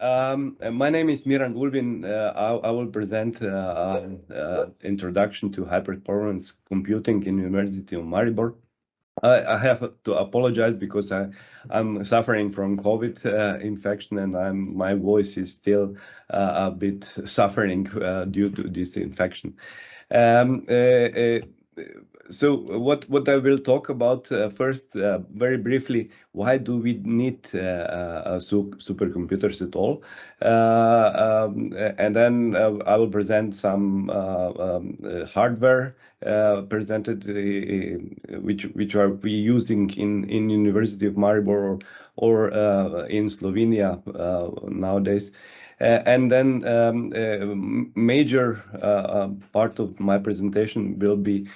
Um, my name is Miran Ulbin. Uh, I, I, will present uh, uh, introduction to high performance computing in University of Maribor. I, I, have to apologize because I, I'm suffering from COVID uh, infection and I'm, my voice is still uh, a bit suffering uh, due to this infection. Um, so what what I will talk about uh, first, uh, very briefly, why do we need uh, uh supercomputers at all? Uh, um, and then uh, I will present some um, hardware presented, which which are we using in in University of Maribor or, or in Slovenia nowadays. Uh, and then um, uh, major uh, part of my presentation will be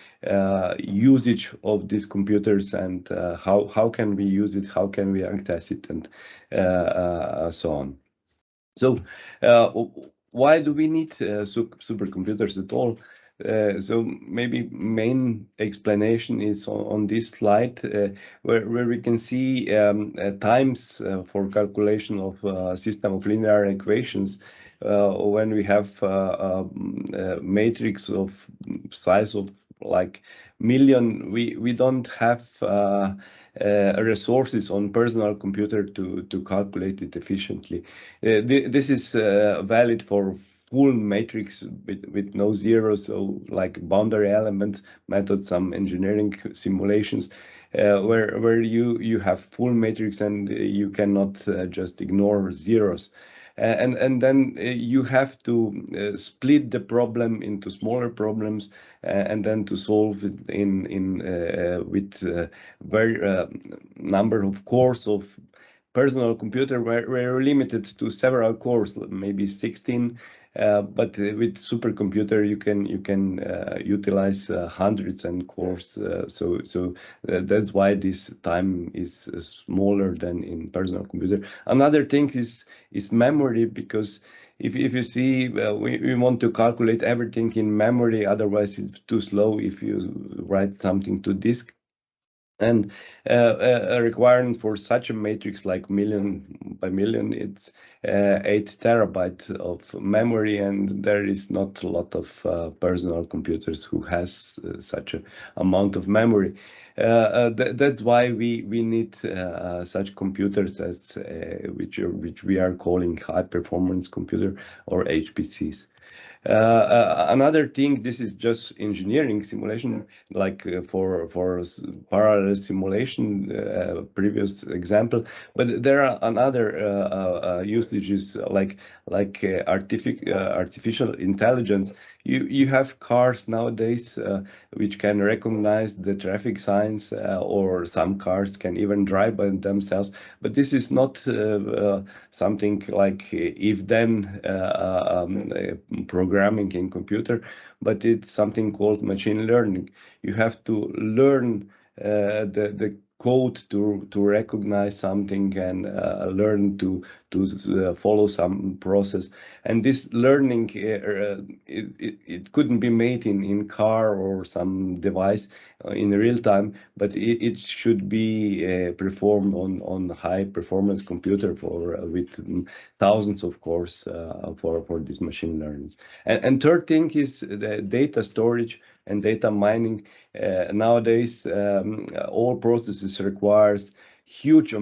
usage of these computers and how, how can we use it, how can we access it, and so on. So why do we need supercomputers at all? Uh, so maybe main explanation is on, on this slide uh, where, where we can see um, uh, times uh, for calculation of uh, system of linear equations when we have a matrix of size of like million. We we don't have resources on personal computer to to calculate it efficiently. Th this is valid for full matrix with, with no zeros, so like boundary element method, some engineering simulations, uh, where where you you have full matrix and you cannot uh, just ignore zeros. Uh, and and then uh, you have to uh, split the problem into smaller problems and then to solve it in in with very number of cores of personal computer were, were limited to several cores, maybe 16 uh, but with supercomputer, you can you can uh, utilize uh, hundreds and cores. so so that's why this time is smaller than in personal computer. Another thing is is memory because if, if you see, uh, we, we want to calculate everything in memory, otherwise it's too slow if you write something to disk. And uh, a requirement for such a matrix like million by million, it's uh, 8 terabyte of memory, and there is not a lot of uh, personal computers who has uh, such an amount of memory. Uh, uh, th that's why we we need such computers as which which we are calling high performance computer or HPCs. Uh, uh, another thing, this is just engineering simulation, like uh, for for parallel simulation, uh, previous example. But there are another uh, uh, usages like like artific artificial intelligence. You you have cars nowadays uh, which can recognize the traffic signs uh, or some cars can even drive by themselves. But this is not uh, uh something like if then uh, um, programming in computer but it's something called machine learning. You have to learn uh, the the code to to recognize something and uh, learn to to uh, follow some process. And this learning uh, uh it, it, it, couldn't be made in in car or some device uh, in real time but it, it should be uh, performed on on high performance computer for with thousands of cores for for these machine learnings. And, and third thing is the data storage and data mining. Uh, nowadays, um, all processes requires huge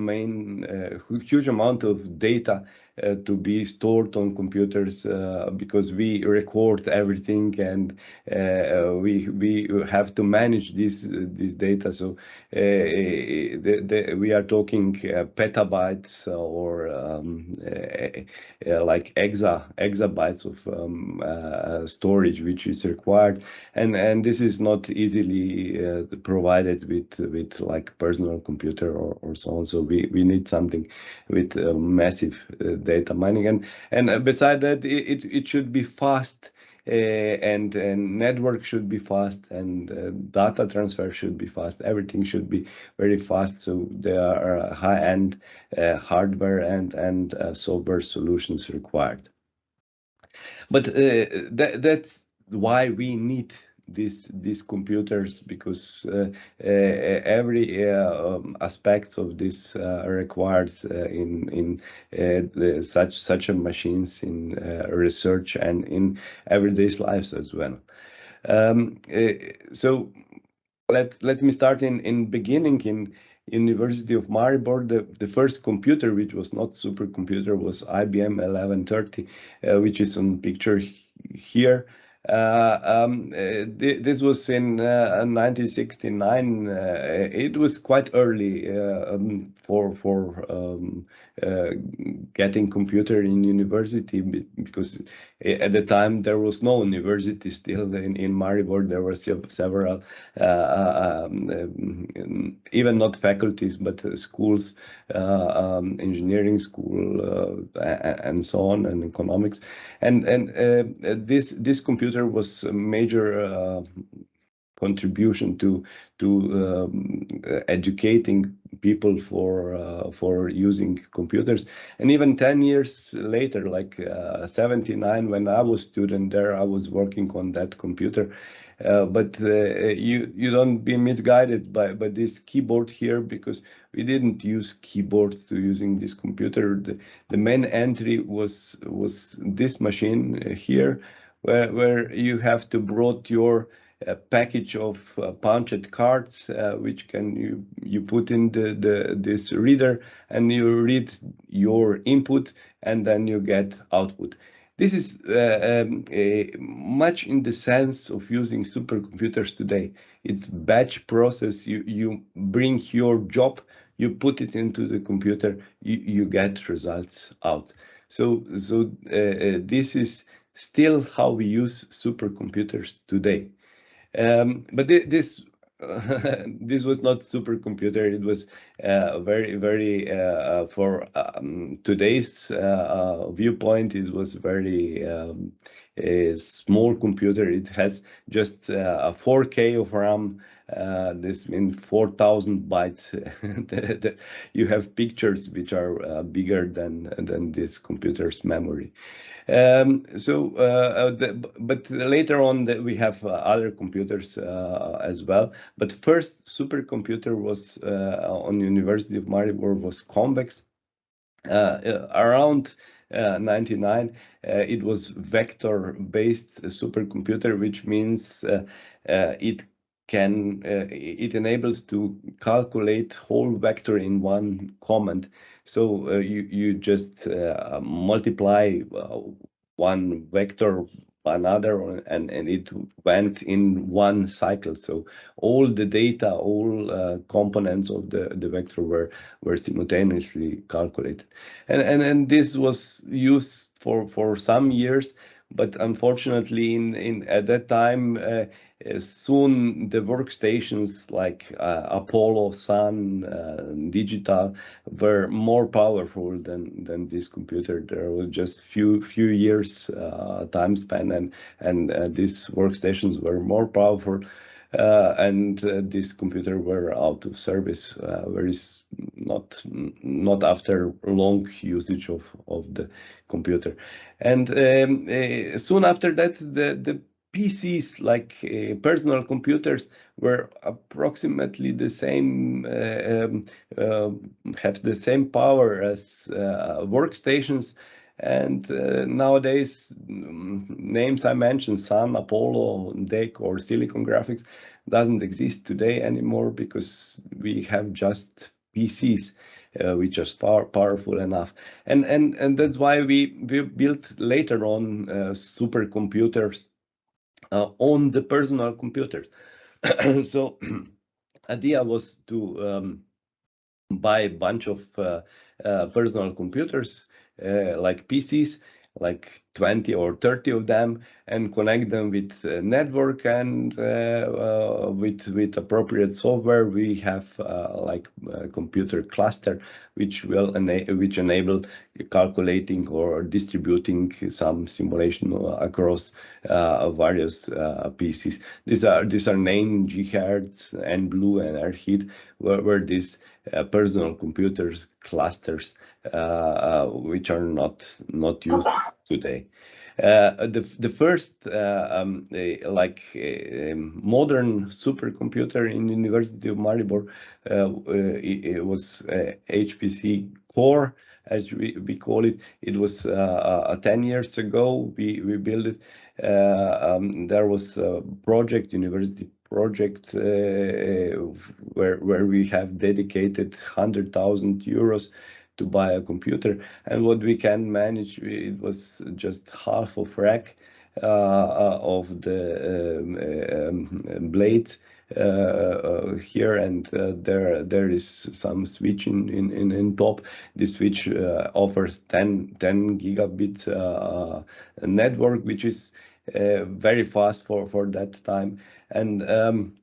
uh, huge amount of data uh, to be stored on computers uh, because we record everything and uh, uh we we have to manage this uh, this data. So uh, the, the, we are talking petabytes or um, like exa exabytes of um, storage which is required, and and this is not easily provided with with like personal computer or, or so on. So we we need something with massive data mining. And and uh, beside that, it it should be fast. Uh, and, and network should be fast and uh, data transfer should be fast everything should be very fast so there are uh, high-end uh, hardware and and uh, software solutions required but that, that's why we need these these computers because uh, uh, every uh, um, aspect of this requires in in the, such such machines in research and in everyday lives as well. Um, so let let me start in in beginning in University of Maribor, the, the first computer, which was not supercomputer, was IBM 1130, uh, which is on picture here. Uh, um, uh, th this was in 1969. Uh, it was quite early um, for for um, getting computer in university because at the time there was no university still in, in Maribor. There were several, uh, um, um, even not faculties, but schools, uh, um, engineering school, uh, and so on, and economics. And and this this computer was a major contribution to to um, educating people for uh, for using computers. And even 10 years later like uh, 79 when i was student there i was working on that computer. Uh, but uh, you you don't be misguided by by this keyboard here because we didn't use keyboard to using this computer. The, the main entry was was this machine here where where you have to brought your a package of uh, punched cards uh, which can you you put in the, the this reader and you read your input and then you get output. This is uh, um, much in the sense of using supercomputers today. It's batch process. You you bring your job you put it into the computer you, you get results out. So so uh, uh, this is still how we use supercomputers today um, but th this uh, this was not supercomputer. It was uh, very, very uh, uh for um, today's uh, uh, viewpoint. It was very um, a small computer. It has just a 4K of RAM. this means 4,000 bytes. you have pictures which are bigger than than this computer's memory. Um, so, uh, uh, the, but later on the, we have uh, other computers uh, as well. But first supercomputer was uh, on University of Maribor was Convex. Uh, around 99, it was vector-based supercomputer, which means it can uh, it enables to calculate whole vector in one command so uh, you you just uh, multiply uh, one vector another and and it went in one cycle. So all the data all uh, components of the the vector were were simultaneously calculated. And and and this was used for for some years but unfortunately in in at that time uh, soon the workstations like uh, Apollo, Sun, uh, Digital were more powerful than than this computer. There was just few few years uh, time span, and and uh, these workstations were more powerful. Uh, and this computer were out of service very not not after long usage of of the computer and um, soon after that the the PCs, like uh, personal computers, were approximately the same, uh, um, uh, have the same power as uh, workstations. And uh, nowadays, um, names I mentioned, Sun, Apollo, DEC, or Silicon Graphics, doesn't exist today anymore because we have just PCs. Uh, which are power, powerful enough. And, and, and that's why we, we built later on uh, supercomputers uh, on the personal computers. so idea was to um, buy a bunch of uh, uh, personal computers uh, like PCs like 20 or 30 of them and connect them with network and uh, uh, with with appropriate software. We have uh, like computer cluster which will ena which enable calculating or distributing some simulation across uh, various uh, PCs these are these are named GHz and blue and Airheat where, where uh, personal computers clusters uh, uh, which are not not used today. Uh, the the first uh, um, like um, modern supercomputer in University of Maribor it, it, was HPC core as we, we call it. It was uh, 10 years ago we, we built it. Uh, um, there was a project, university project, uh, where, where we have dedicated 100,000 euros to buy a computer. And what we can manage, it was just half of rack uh, uh of the um, um, blades uh, uh, here. And uh, there there is some switch in in, in, in top. This switch offers 10 10 gigabit network which is very fast for for that time and um,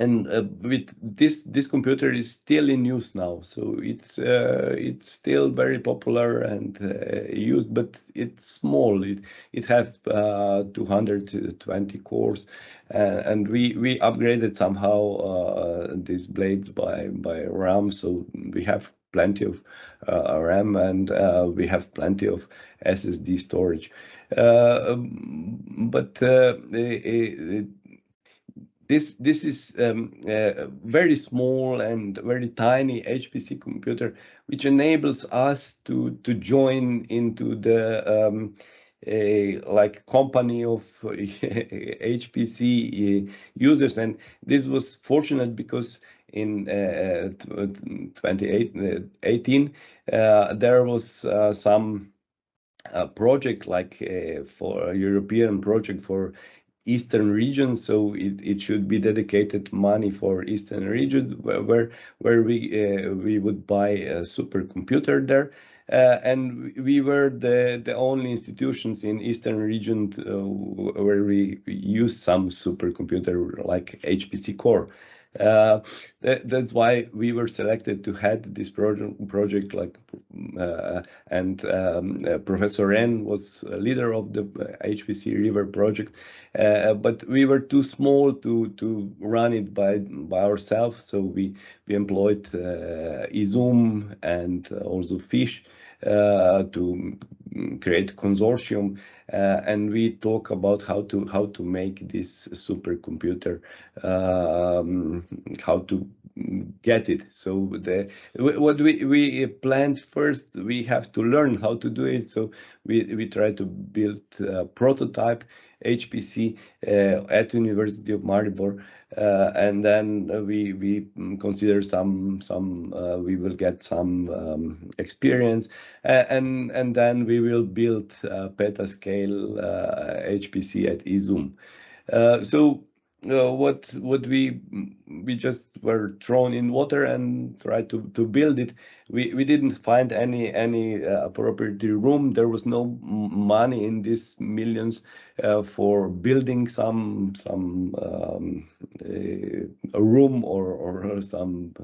and uh, with this this computer is still in use now. So it's uh, it's still very popular and uh, used but it's small. It it has uh, 220 cores. Uh, and we we upgraded somehow uh, these blades by by ram. So we have plenty of ram and we have plenty of ssd storage. But it, this this is um, a very small and very tiny HPC computer, which enables us to to join into the um, a like company of HPC uh, users, and this was fortunate because in uh, 2018 uh, there was uh, some uh, project like uh, for a European project for eastern region so it, it should be dedicated money for eastern region where where we uh, we would buy a supercomputer there. Uh, and we were the the only institutions in eastern region to, uh, where we use some supercomputer like HPC core uh, that, that's why we were selected to head this project, project like, uh, and um, uh, Professor Ren was leader of the HPC RIVR project, uh, but we were too small to to run it by by ourselves. So we we employed uh, Izum and also Fish to create consortium uh, and we talk about how to how to make this supercomputer um, how to get it. So the what we we planned first we have to learn how to do it. So we we try to build a prototype HPC uh, at University of Maribor Uh, and then uh, we we mm, consider some some uh, we will get some um, experience and and then we will build uh, petascale HPC at Izum. so uh, what what we we just were thrown in water and tried to to build it. We we didn't find any any uh, appropriate room. There was no money in these millions uh, for building some some um, a room or or some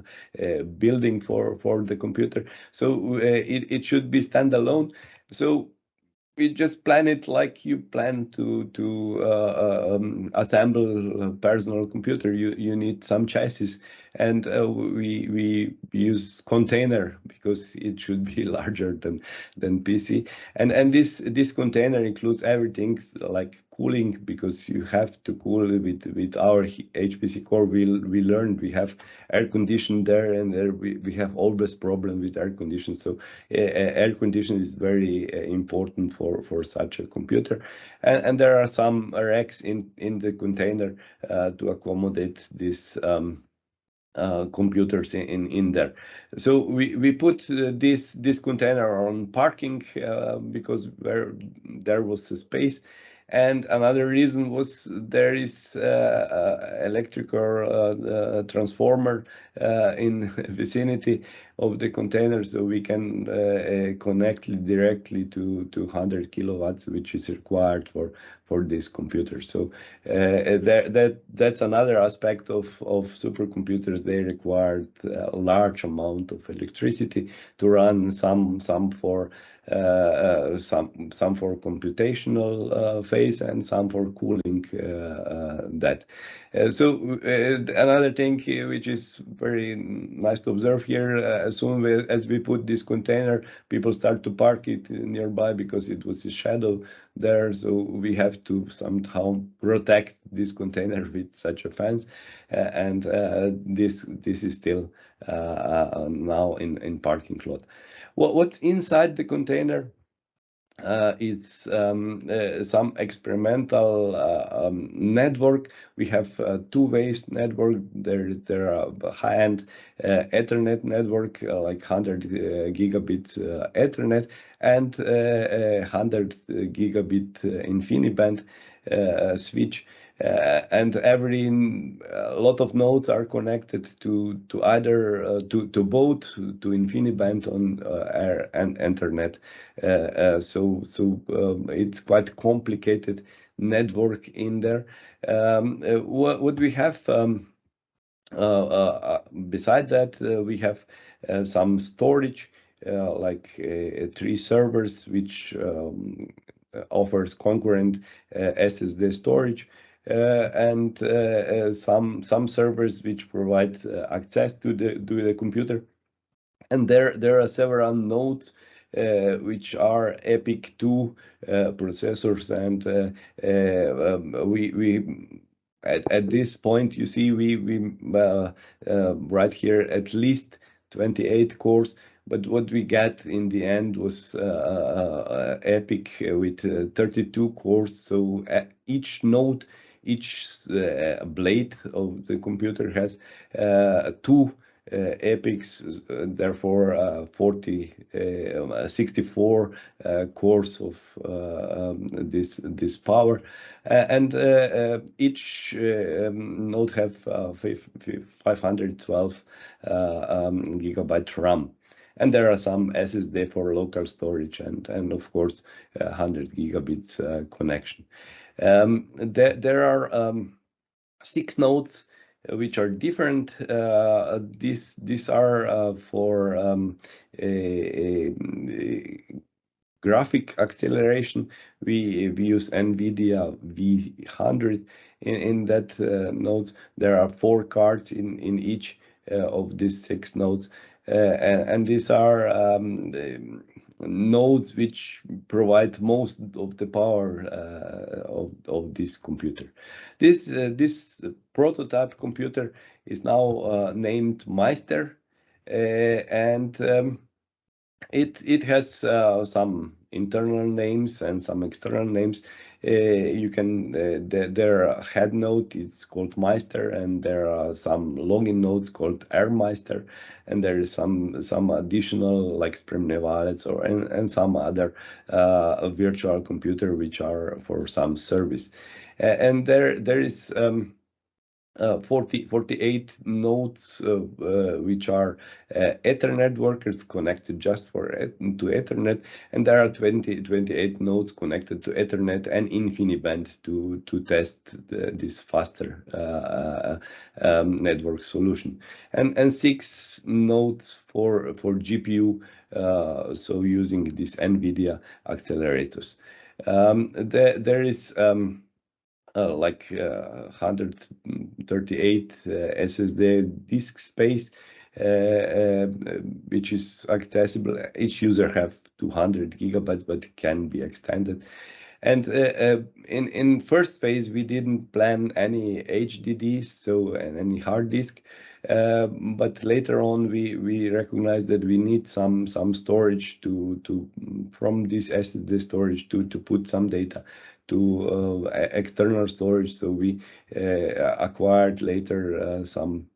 uh, building for for the computer. So uh, it, it should be standalone. So we just plan it like you plan to to uh, um, assemble a personal computer. You you need some chassis, and uh, we we use container because it should be larger than than PC. And and this this container includes everything like cooling because you have to cool with with our HPC core. We we learned we have air condition there, and there we, we have always problem with air condition. So uh, air condition is very uh, important for for such a computer, and, and there are some racks in in the container uh, to accommodate this. Um, uh, computers in in there. So we we put uh, this this container on parking uh, because where there was a space. And another reason was there is uh, uh, electrical uh, transformer in vicinity of the container, so we can uh, uh, connect directly to, 200 kilowatts, which is required for for this computer. So uh, that that that's another aspect of of supercomputers. They require a large amount of electricity to run some some for some some for computational phase and some for cooling that. so another thing which is very nice to observe here, as soon as we put this container, people start to park it nearby because it was a shadow there. So we have to somehow protect this container with such a fence. Uh, and uh, this this is still uh, now in in parking lot. What what's inside the container? Uh, it's um, uh, some experimental uh, um, network. We have uh, two ways network. There, there are high-end uh, Ethernet network, uh, like 100 gigabits Ethernet, and 100 gigabit InfiniBand switch. Uh, and every a lot of nodes are connected to to either uh, to to both to InfiniBand on uh, air and Ethernet. so so um, it's quite complicated network in there. Um, what what we have um, beside that we have some storage like three servers which um, offers concurrent SSD storage. Uh, and uh, uh, some some servers which provide access to the to the computer. And there there are several nodes uh, which are EPYC 2 uh, processors. And uh, um, we we at, at this point you see we we right here at least 28 cores. But what we got in the end was EPYC with 32 cores. So each node each uh, blade of the computer has uh, two uh, EPYCs, therefore uh, 40, uh, 64 cores of um, this this power, and each um, node have 512 um, gigabyte RAM and there are some SSD for local storage and and of course 100 gigabits uh, connection. Um, there, there are um, six nodes uh, which are different. Uh, these these are uh, for um, a, a, graphic acceleration. We, we use NVIDIA V100 in, in that uh, nodes. There are four cards in, in each uh, of these six nodes. Uh, and, these are um, nodes which provide most of the power uh, of, this computer. This, uh, this prototype computer is now named Maister and um, it, it has some internal names and some external names. Uh, you can uh, the, their head node is called Maister, and there are some login nodes called AirMeister, and there is some some additional like Spremne wallets or and, and some other uh, virtual computer which are for some service. and there there is um, uh, 40, 48 nodes uh, uh, which are uh, Ethernet workers connected just for to Ethernet, and there are 20, 28 nodes connected to Ethernet and InfiniBand to to test the, this faster uh, um, network solution, and and six nodes for for GPU, so using these NVIDIA accelerators. Um, there there is um, uh, like uh, 138 uh, SSD disk space, uh, uh, which is accessible. Each user have 200 gigabytes, but can be extended. And in in first phase, we didn't plan any HDDs, so any hard disk. Uh, but later on, we we recognized that we need some some storage to to from this SSD storage to to put some data to uh, external storage. So we uh, acquired later uh, some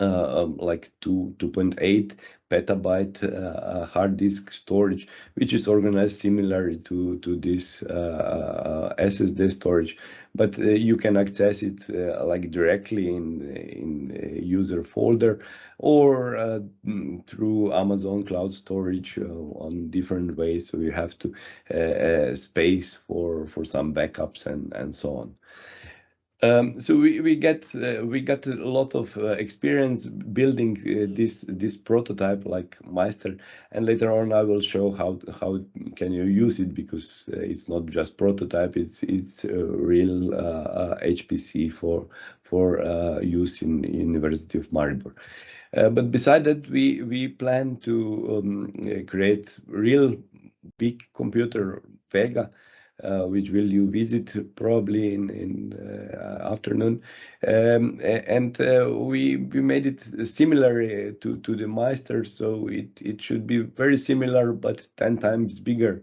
um, like 2 2.8 petabyte uh, hard disk storage, which is organized similarly to to this uh, SSD storage, but uh, you can access it like directly in in user folder or mm, through Amazon Cloud Storage on different ways. So you have to space for for some backups and and so on. Um, so we, we get uh, we got a lot of uh, experience building uh, this this prototype like Maister, and later on I will show how how can you use it because uh, it's not just prototype; it's it's a real HPC uh, for for uh, use in University of Maribor. but beside that, we we plan to um, create real big computer Vega uh, which will you visit probably in in uh, afternoon. Um, and uh, we we made it similar to to the Maister so it it should be very similar but 10 times bigger.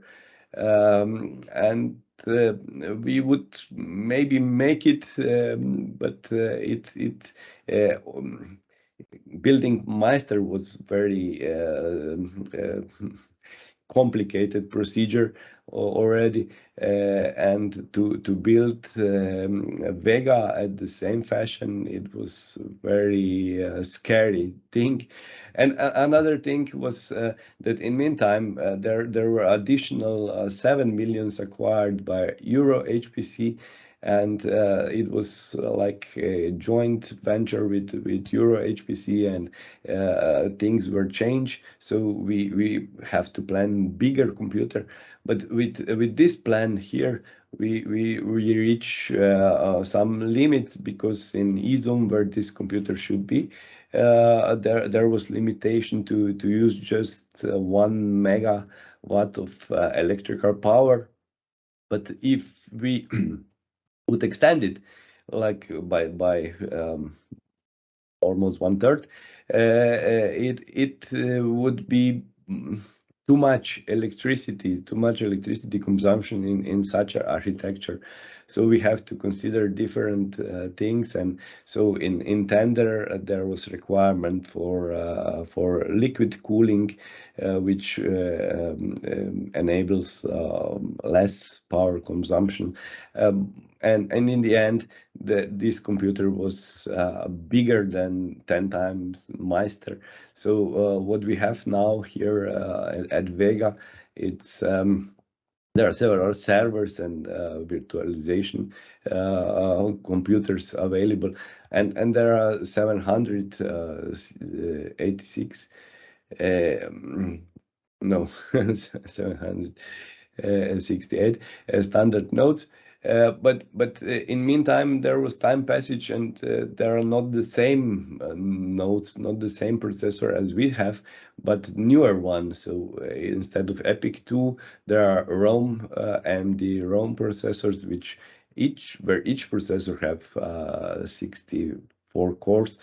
Um, and uh, we would maybe make it um, but uh, it it uh, um, building Maister was very complicated procedure already uh, and to to build um, Vega at the same fashion it was very uh, scary thing. And another thing was uh, that in meantime uh, there there were additional uh, 7 millions acquired by Euro HPC and uh, it was uh, like a joint venture with with Euro HPC and uh, things were changed. So we we have to plan bigger computer. But with with this plan here we we, we reach uh, uh, some limits because in IZUM where this computer should be uh, there there was limitation to to use just one megawatt of electrical power. But if we would extend it like by by um, almost one third, uh, uh, it it uh, would be too much electricity, too much electricity consumption in in such an architecture. So we have to consider different uh, things. And so in, in tender, uh, there was requirement for, uh, for liquid cooling, uh, which uh, um, um, enables um, less power consumption. Um, and, and in the end, the, this computer was uh, bigger than 10 times Maister. So what we have now here at, at Vega, it's um, there are several servers and uh, virtualization uh, uh computers available, and and there are 786 uh, um, no 768 uh, standard nodes uh, but but uh, in meantime there was time passage and uh, there are not the same uh, nodes not the same processor as we have but newer one. So uh, instead of EPYC 2 there are Rome uh, the Rome processors which each where each processor have 64 cores.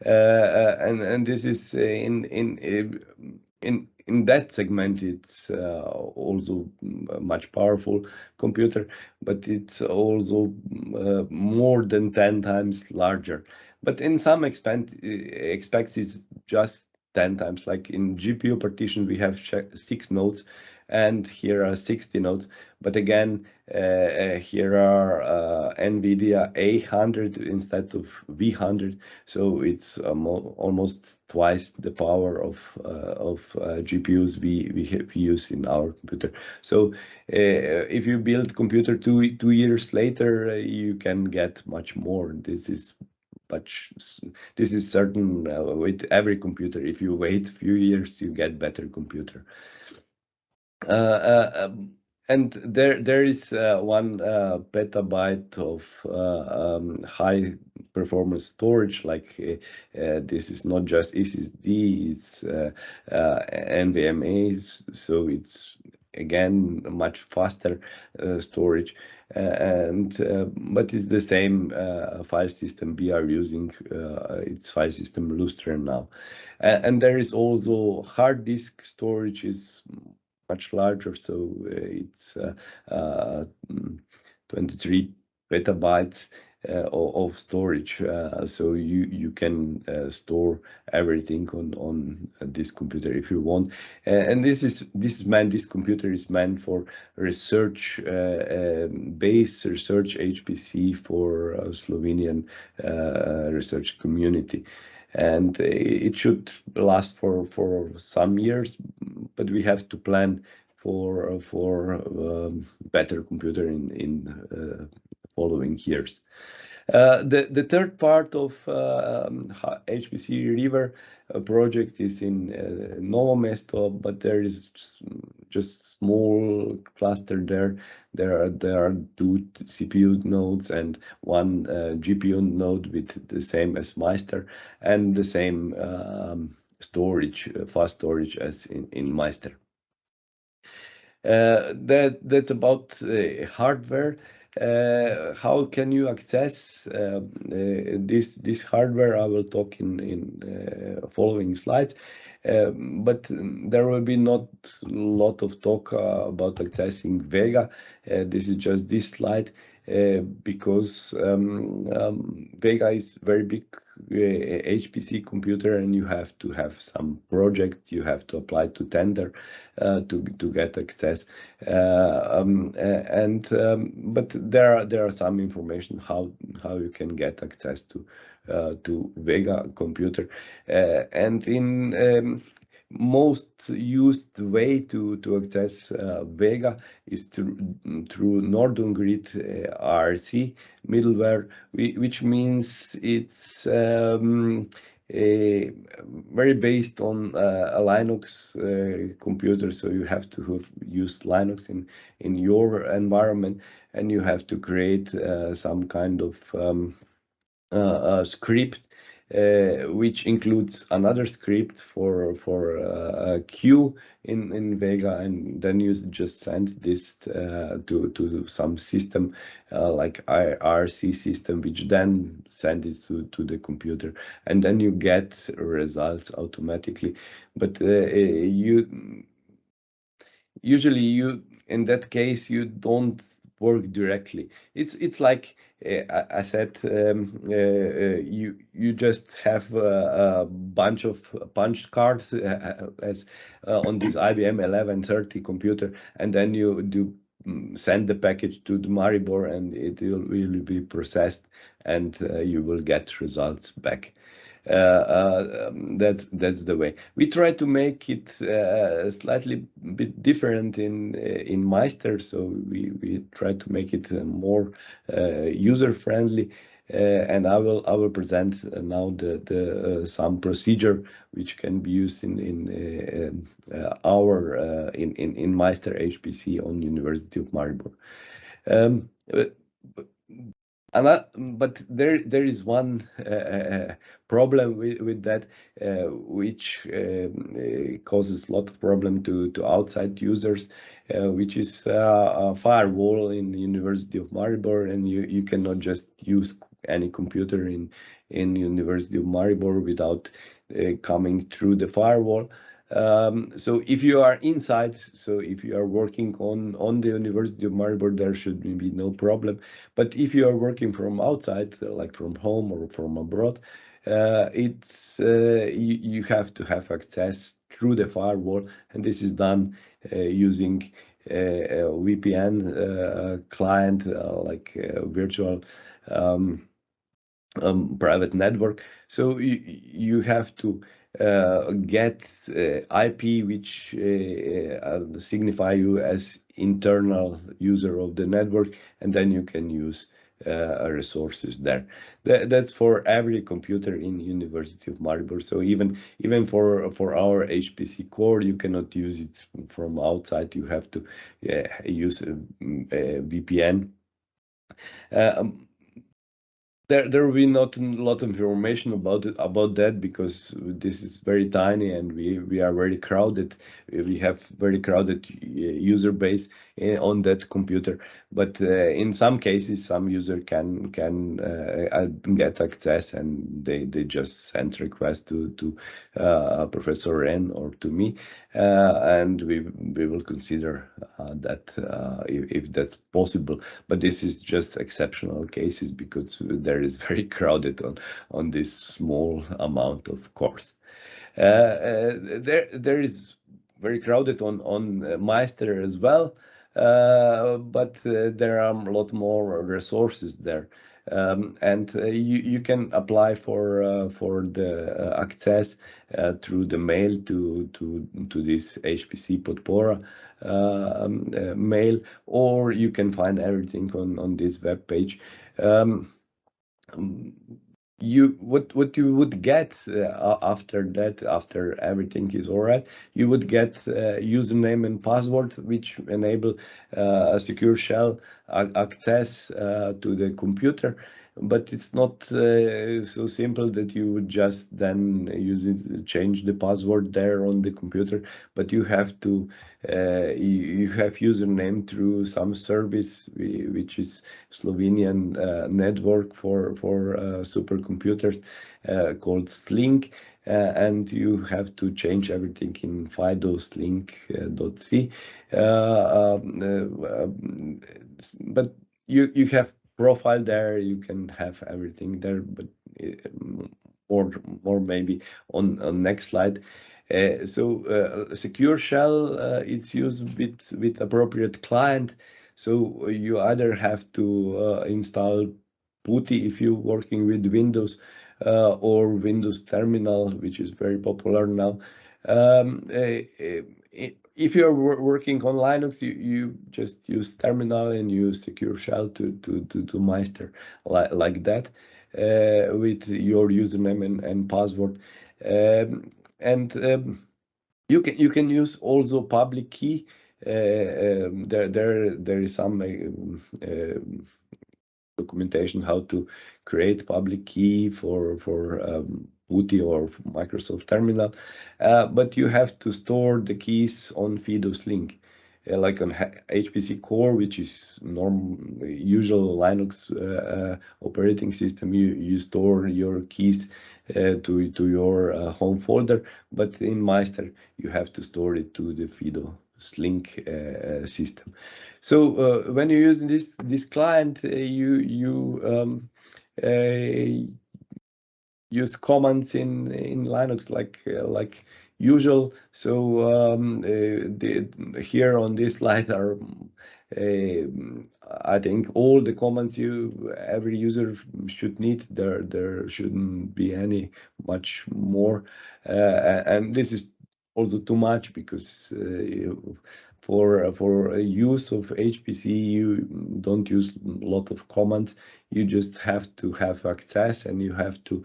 And and this is in in in in that segment, it's uh, also a much powerful computer, but it's also uh, more than 10 times larger. But in some expect, expects it's just 10 times. Like in GPU partition, we have six nodes and here are 60 nodes. But again, uh, uh, here are uh, NVIDIA A100 instead of V100, so it's um, almost twice the power of of GPUs we we, have, use in our computer. So if you build computer two two years later, you can get much more. This is but this is certain uh, with every computer if you wait a few years you get better computer uh, uh, um, and there there is uh, one uh, petabyte of uh, um, high performance storage like uh, this is not just SSD it's NVMe's so it's again much faster storage. And but it's the same file system we are using it's file system Lustre now. And there is also hard disk storage is much larger. So uh, it's uh, uh, 23 petabytes uh, of storage uh, so you you can uh, store everything on on this computer if you want and this is this is meant this computer is meant for research um, research HPC for Slovenian research community and it should last for for some years but we have to plan for for um, better computer in in uh, following years. Uh, the, the third part of um, HPC RIVR uh, project is in uh, Novo Mesto, but there is just small cluster there. There are there are two CPU nodes and one uh, GPU node with the same as Maister and the same um, storage, uh, fast storage as in in Maister. Uh, that that's about hardware. Uh, how can you access uh, uh, this this hardware? I will talk in in following slides. But there will be not a lot of talk about accessing Vega. This is just this slide because um, um, Vega is very big HPC computer and you have to have some project, you have to apply to tender uh, to to get access. Uh, um, and um, but there are there are some information how how you can get access to uh, to Vega computer, and in um, most used way to to access uh, Vega is through through NorduGrid uh, ARC middleware, which means it's um, a, very based on uh, a Linux uh, computer. So you have to use Linux in in your environment, and you have to create uh, some kind of um, uh, script uh, which includes another script for for uh, queue in in Vega, and then you just send this uh, to to some system uh, like ARC system, which then send it to to the computer, and then you get results automatically. But uh, you usually you in that case you don't work directly. It's it's like uh, I said, um, uh, uh, you you just have a, a bunch of punch cards as on this IBM 1130 computer, and then you do mm, send the package to the Maribor, and it will, will be processed, and you will get results back. Uh, uh, um, that's that's the way we try to make it uh, slightly bit different in in Maister. So we we try to make it more user friendly. Uh, and I will I will present uh, now the the uh, some procedure which can be used in in um, our in in in Maister HPC on University of Maribor. Um, but there there is one uh, uh, problem with, with that uh, which um, uh, causes a lot of problem to to outside users uh, which is uh, a firewall in the University of Maribor and you you cannot just use any computer in in University of Maribor without coming through the firewall um, so if you are inside, so if you are working on, on the University of Maribor, there should be no problem. But if you are working from outside, uh, like from home or from abroad, uh, it's uh, you, you have to have access through the firewall, and this is done uh, using uh, a VPN uh, client, like virtual um, um, private network. So you, you have to get uh, IP which uh, signify you as internal user of the network, and then you can use uh, resources there. That, that's for every computer in University of Maribor. So even even for for our HPC core, you cannot use it from outside. You have to uh, use a, a VPN. Um, there there will be not a lot of information about it about that because this is very tiny and we we are very crowded we have very crowded uh, user base eh, on that computer. But uh, in some cases some user can can uh, get access and they they just send request to to uh, professor Ren or to me. Uh, and we we will consider uh, that if, if, that's possible. But this is just exceptional cases because there is very crowded on on this small amount of course. There there is very crowded on on Maister as well uh, but uh, there are a lot more resources there. Um, and uh, you, you can apply for uh, for the uh, access uh, through the mail to to to this HPC Podpora um, mail, or you can find everything on on this web page. Um, you what what you would get uh, after that after everything is all right you would get uh, username and password which enable uh, a secure shell access uh, to the computer but it's not uh, so simple that you would just then use it change the password there on the computer but you have to uh, you, you, have username through some service which is Slovenian uh, network for for uh, supercomputers uh, called SLING uh, and you have to change everything in FIDO slink.c um, um, but you you have profile there you can have everything there but or more maybe on, on next slide. Uh, so uh, secure shell uh, it's used with with appropriate client. So you either have to install PuTTY if you're working with Windows or Windows Terminal which is very popular now. Um, if you're working on Linux, you, you just use terminal and use secure shell to to to, to Maister like, like that uh, with your username and, and password. Um, and um, you can you can use also public key. Uh, um, there there there is some uh, documentation how to create public key for for um, PuTTY or Microsoft Terminal, uh, but you have to store the keys on FIDO's link. Uh, like on HPC Core, which is normal usual Linux uh, uh, operating system, you you store your keys uh, to to your uh, home folder. But in Maister, you have to store it to the FIDO Link system. So when you're using this this client, you you um, use commands in in Linux like uh, like usual. So um, uh, the, here on this slide are uh, I think all the commands you every user should need. There there shouldn't be any much more, uh, and this is also too much because uh, for for use of HPC you don't use a lot of commands. You just have to have access and you have to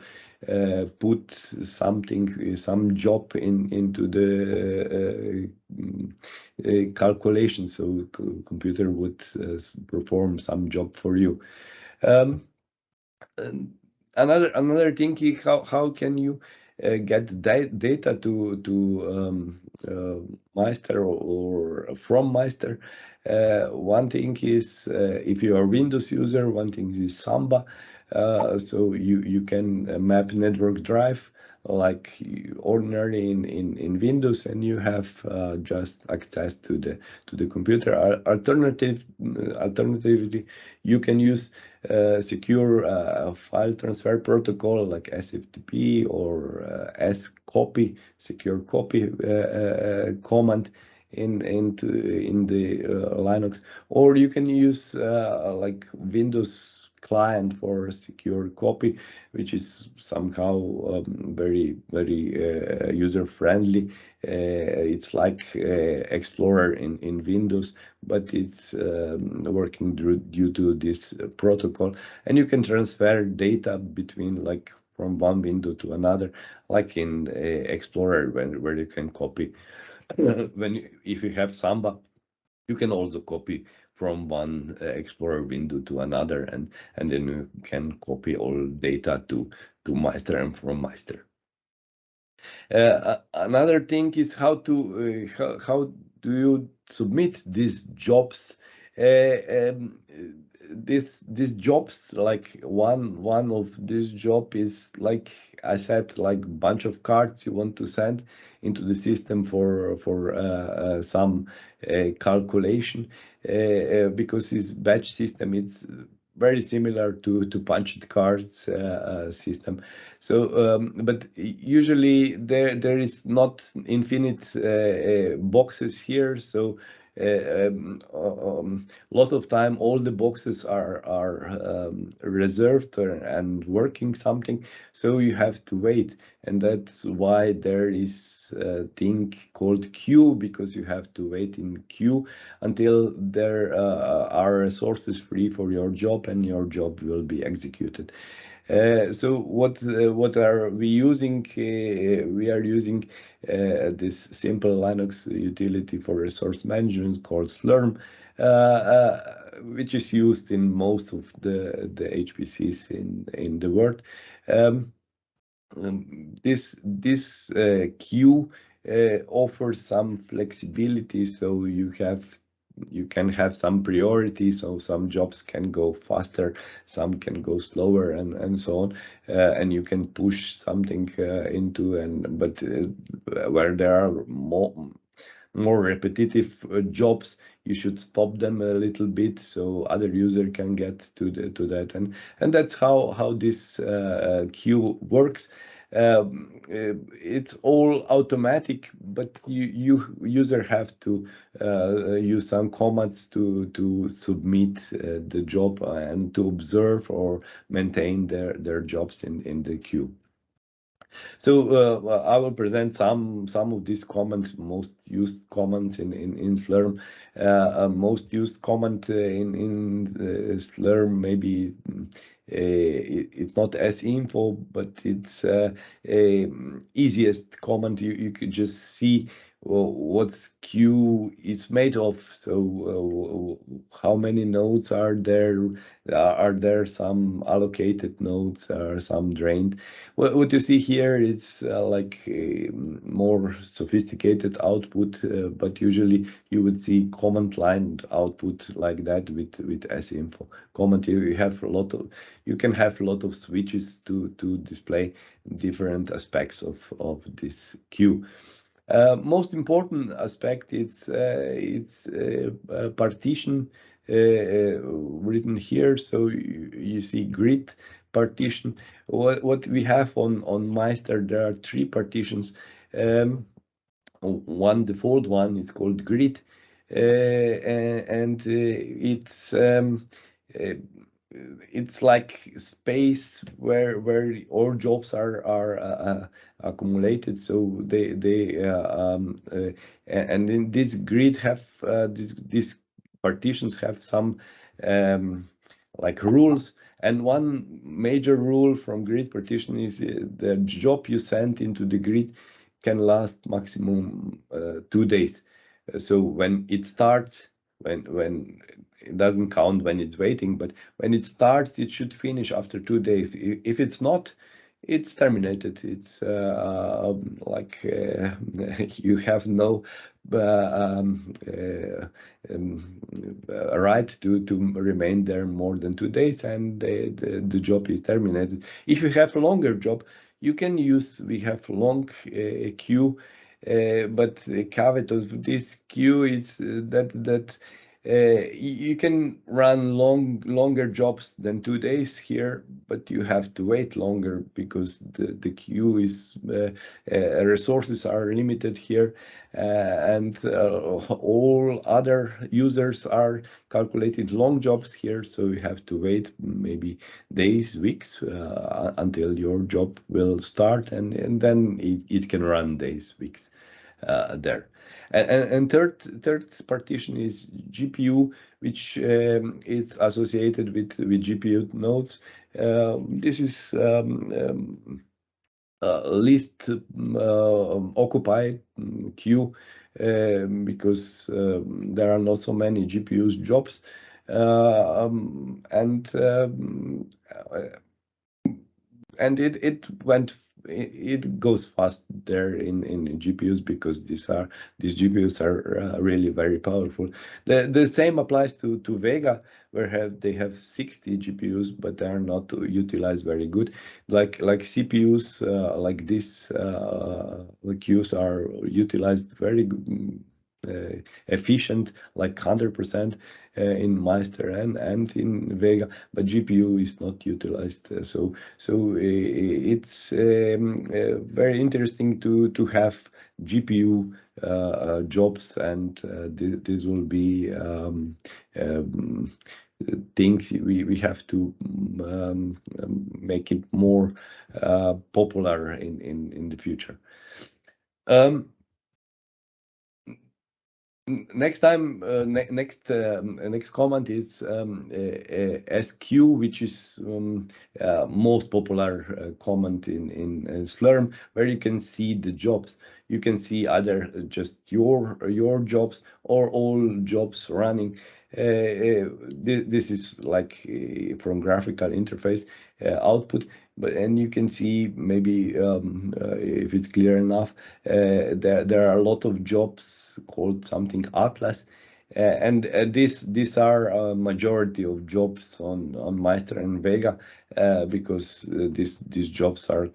uh, put something, some job in into the uh, uh, calculation, so computer would perform some job for you. Um, another another thing is how how can you uh, get da data to to um, uh, Maister or, or, from Maister. Uh, one thing is if you are Windows user, one thing is Samba. Uh, so you you can uh, map network drive like ordinarily in, in, in Windows and you have uh, just access to the to the computer. Alternative alternatively, you can use uh, secure uh, file transfer protocol like SFTP or uh, scopy secure copy command in into in the Linux, or you can use like Windows client for secure copy, which is somehow um, very, very uh, user friendly. Uh, it's like uh, Explorer in, in Windows, but it's um, working due to this protocol. And you can transfer data between like from one window to another, like in Explorer, when, where you can copy. when if you have Samba, you can also copy from one uh, Explorer window to another, and, and then you can copy all data to, to Maister and from Maister. Uh, another thing is how to uh, how, how do you submit these jobs uh, um, this these jobs like one one of this job is like i said like bunch of cards you want to send into the system for for uh, uh, some uh, calculation uh, uh, because this batch system it's very similar to to punched cards uh, system. So um, but usually there there is not infinite boxes here. So a um, um, lot of time all the boxes are are um, reserved and working something. So you have to wait. And that's why there is a thing called queue because you have to wait in queue until there uh, are resources free for your job and your job will be executed Uh, so what uh, what are we using? Uh, we are using this simple Linux utility for resource management called Slurm, which is used in most of the the HPCs in in the world. Um, um this this queue offers some flexibility, so you have you can have some priority so some jobs can go faster some can go slower and and so on uh, and you can push something uh, into and but uh, where there are more more repetitive uh, jobs you should stop them a little bit so other user can get to the to that. And and that's how how this uh, queue works um, uh, it's all automatic, but you, you user have to uh, use some commands to to submit uh, the job and to observe or maintain their their jobs in in the queue. So uh, I will present some some of these commands, most used commands in in, in Slurm. Uh, uh, most used command in in Slurm maybe uh, it's not sinfo, but it's uh, easiest comment You, you could just see what queue is made of. So uh, how many nodes are there? Are there some allocated nodes or some drained? What, what you see here is uh, like more sophisticated output, uh, but usually you would see command line output like that with with sinfo. Command you have a lot of you can have a lot of switches to to display different aspects of of this queue. Uh, most important aspect it's uh, it's uh, partition written here. So you, you, see grid partition. What what we have on on Maister there are three partitions. Um, one default one is called grid, and it's um, it's like space where where all jobs are are uh, accumulated. So they they uh, um, uh, and in this grid have uh, this, these partitions have some um, like rules. And one major rule from grid partition is uh, the job you send into the grid can last maximum uh, two days. So when it starts when when it doesn't count when it's waiting, but when it starts, it should finish after two days. If it's not, it's terminated. It's uh, um, like uh, you have no uh, um, uh, um, right to, to remain there more than two days and the, the, job is terminated. If you have a longer job, you can use, we have long uh, queue, uh, but the caveat of this queue is that that uh, you can run long longer jobs than two days here, but you have to wait longer because the, the queue is uh, uh, resources are limited here uh, and uh, all other users are calculating long jobs here. So you have to wait maybe days, weeks uh, until your job will start and, and then it, it can run days, weeks there. And, third partition is GPU, which um, is associated with with GPU nodes. Uh, this is um, um, uh, least occupied queue um, because um, there are not so many GPUs jobs, uh, and uh, and it it went it goes fast there in, in GPUs because these are these GPUs are uh, really very powerful. The the same applies to to Vega where have they have 60 GPUs but they are not utilized very good. Like like CPUs uh, like this uh, queues are utilized very good, efficient like 100% uh, in Maister and, and in Vega, but GPU is not utilized. Uh, so so it's um, very interesting to to have GPU uh, jobs, and uh, th this will be um, um, things we we have to um, make it more uh, popular in in in the future. Next time, uh, ne next um, next comment is um, squeue, which is um, uh, most popular uh, comment in in Slurm, where you can see the jobs. You can see either just your your jobs or all jobs running. Uh, this is like uh, from graphical interface uh, output but and you can see maybe um, uh, if it's clear enough uh, there there are a lot of jobs called something atlas. Uh, and uh, this these are a majority of jobs on on Maister and Vega uh, because these these jobs are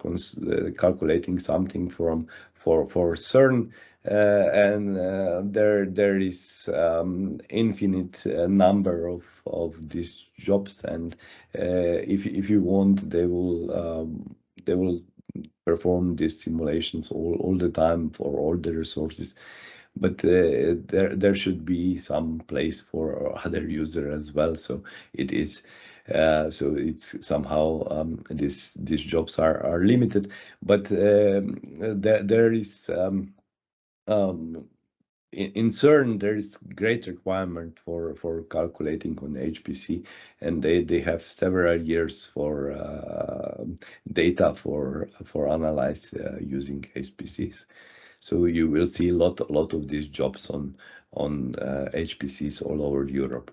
calculating something from for for CERN uh, and uh, there there is um, infinite uh, number of of these jobs. And if if you want they will um, they will perform these simulations all, all the time for all the resources. But uh, there there should be some place for other user as well. So it is uh, so it's somehow um, these jobs are are limited. But um, there there is um, um, in, in CERN, there is great requirement for, for calculating on HPC, and they, they have several years for uh, data for for analyze uh, using HPCs. So you will see a lot, lot of these jobs on on uh, HPCs all over Europe.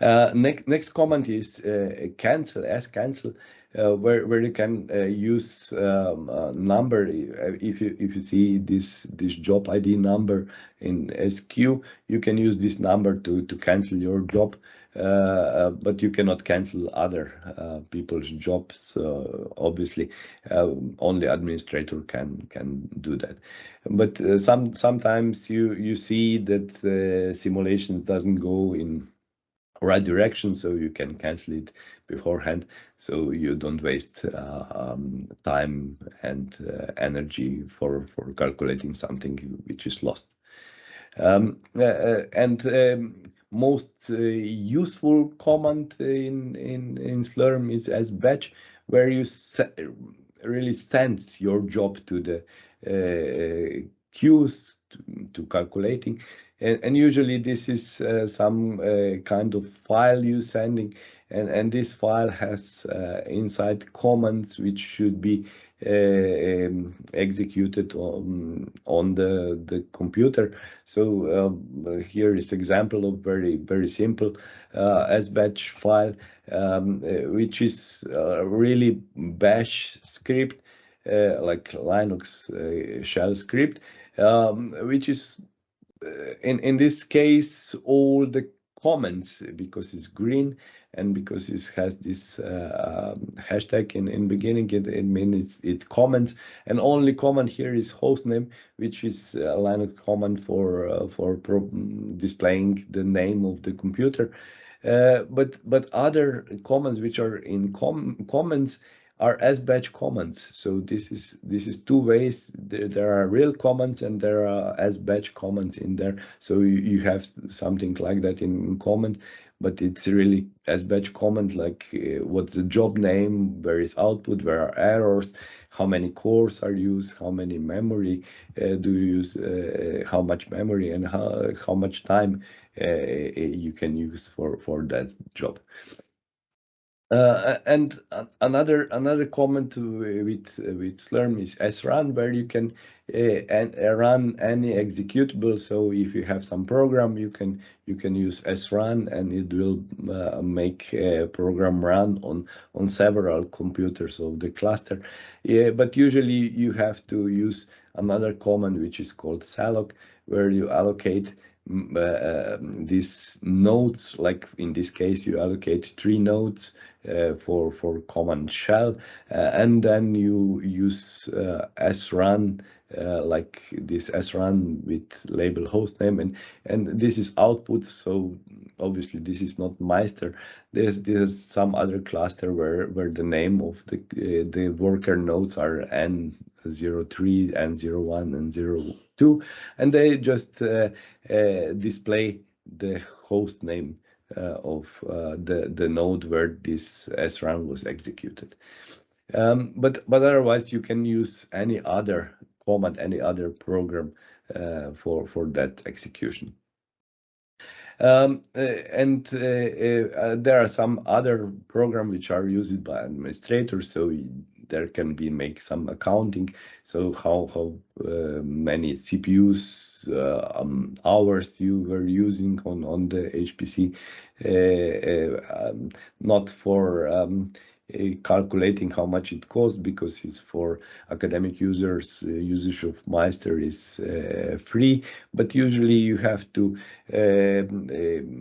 Uh, next next comment is uh, cancel scancel uh, where where you can uh, use um, a number uh, if you if you see this this job ID number in squeue you can use this number to to cancel your job uh, but you cannot cancel other uh, people's jobs. obviously, uh, only administrator can can do that. But some sometimes you you see that the simulation doesn't go in right direction so you can cancel it beforehand. So you don't waste uh, um, time and uh, energy for for calculating something which is lost. Um, uh, uh and um, most uh, useful command in in in slurm is sbatch where you really send your job to the uh, queues to, to calculating. And, and usually this is uh, some uh, kind of file you're sending and, and this file has uh, inside commands which should be uh, um, executed on, on the, the computer. So uh, here is example of very, very simple uh, SBatch file, um, which is really bash script, like Linux shell script, um, which is uh, in in this case all the comments because it's green and because it has this uh, um, hashtag in in beginning it, it means it's it's and only comment here is hostname which is a Linux command for uh, for displaying the name of the computer uh, but but other comments which are in com comments are sbatch comments. So this is this is two ways. There, there are real comments and there are sbatch comments in there. So you, you have something like that in comment, but it's really sbatch comment like uh, what's the job name, where is output, where are errors, how many cores are used, how many memory uh, do you use, uh, how much memory and how, how much time uh, you can use for, for that job. Uh, and another another comment with with Slurm is srun, where you can uh, run any executable. So if you have some program, you can you can use srun, and it will uh, make a program run on on several computers of the cluster. Yeah, but usually you have to use another command which is called salloc, where you allocate uh, these nodes, like in this case, you allocate three nodes uh, for for common shell, uh, and then you use uh, srun uh, like this srun with label hostname and and this is output so obviously this is not Maister. There's there's some other cluster where where the name of the uh, the worker nodes are n03 n01 and 02 and they just uh, uh, display the host name. uh, of uh, the the node where this srun was executed um, but but otherwise you can use any other command any other program for for that execution. Um, uh, and uh, uh, there are some other programs which are used by administrators, so there can be make some accounting. So how how uh, many CPUs uh, um, hours you were using on on the HPC, uh, um, not for um, calculating how much it costs because it's for academic users. Uh, usage of Maister is uh, free, but usually you have to um,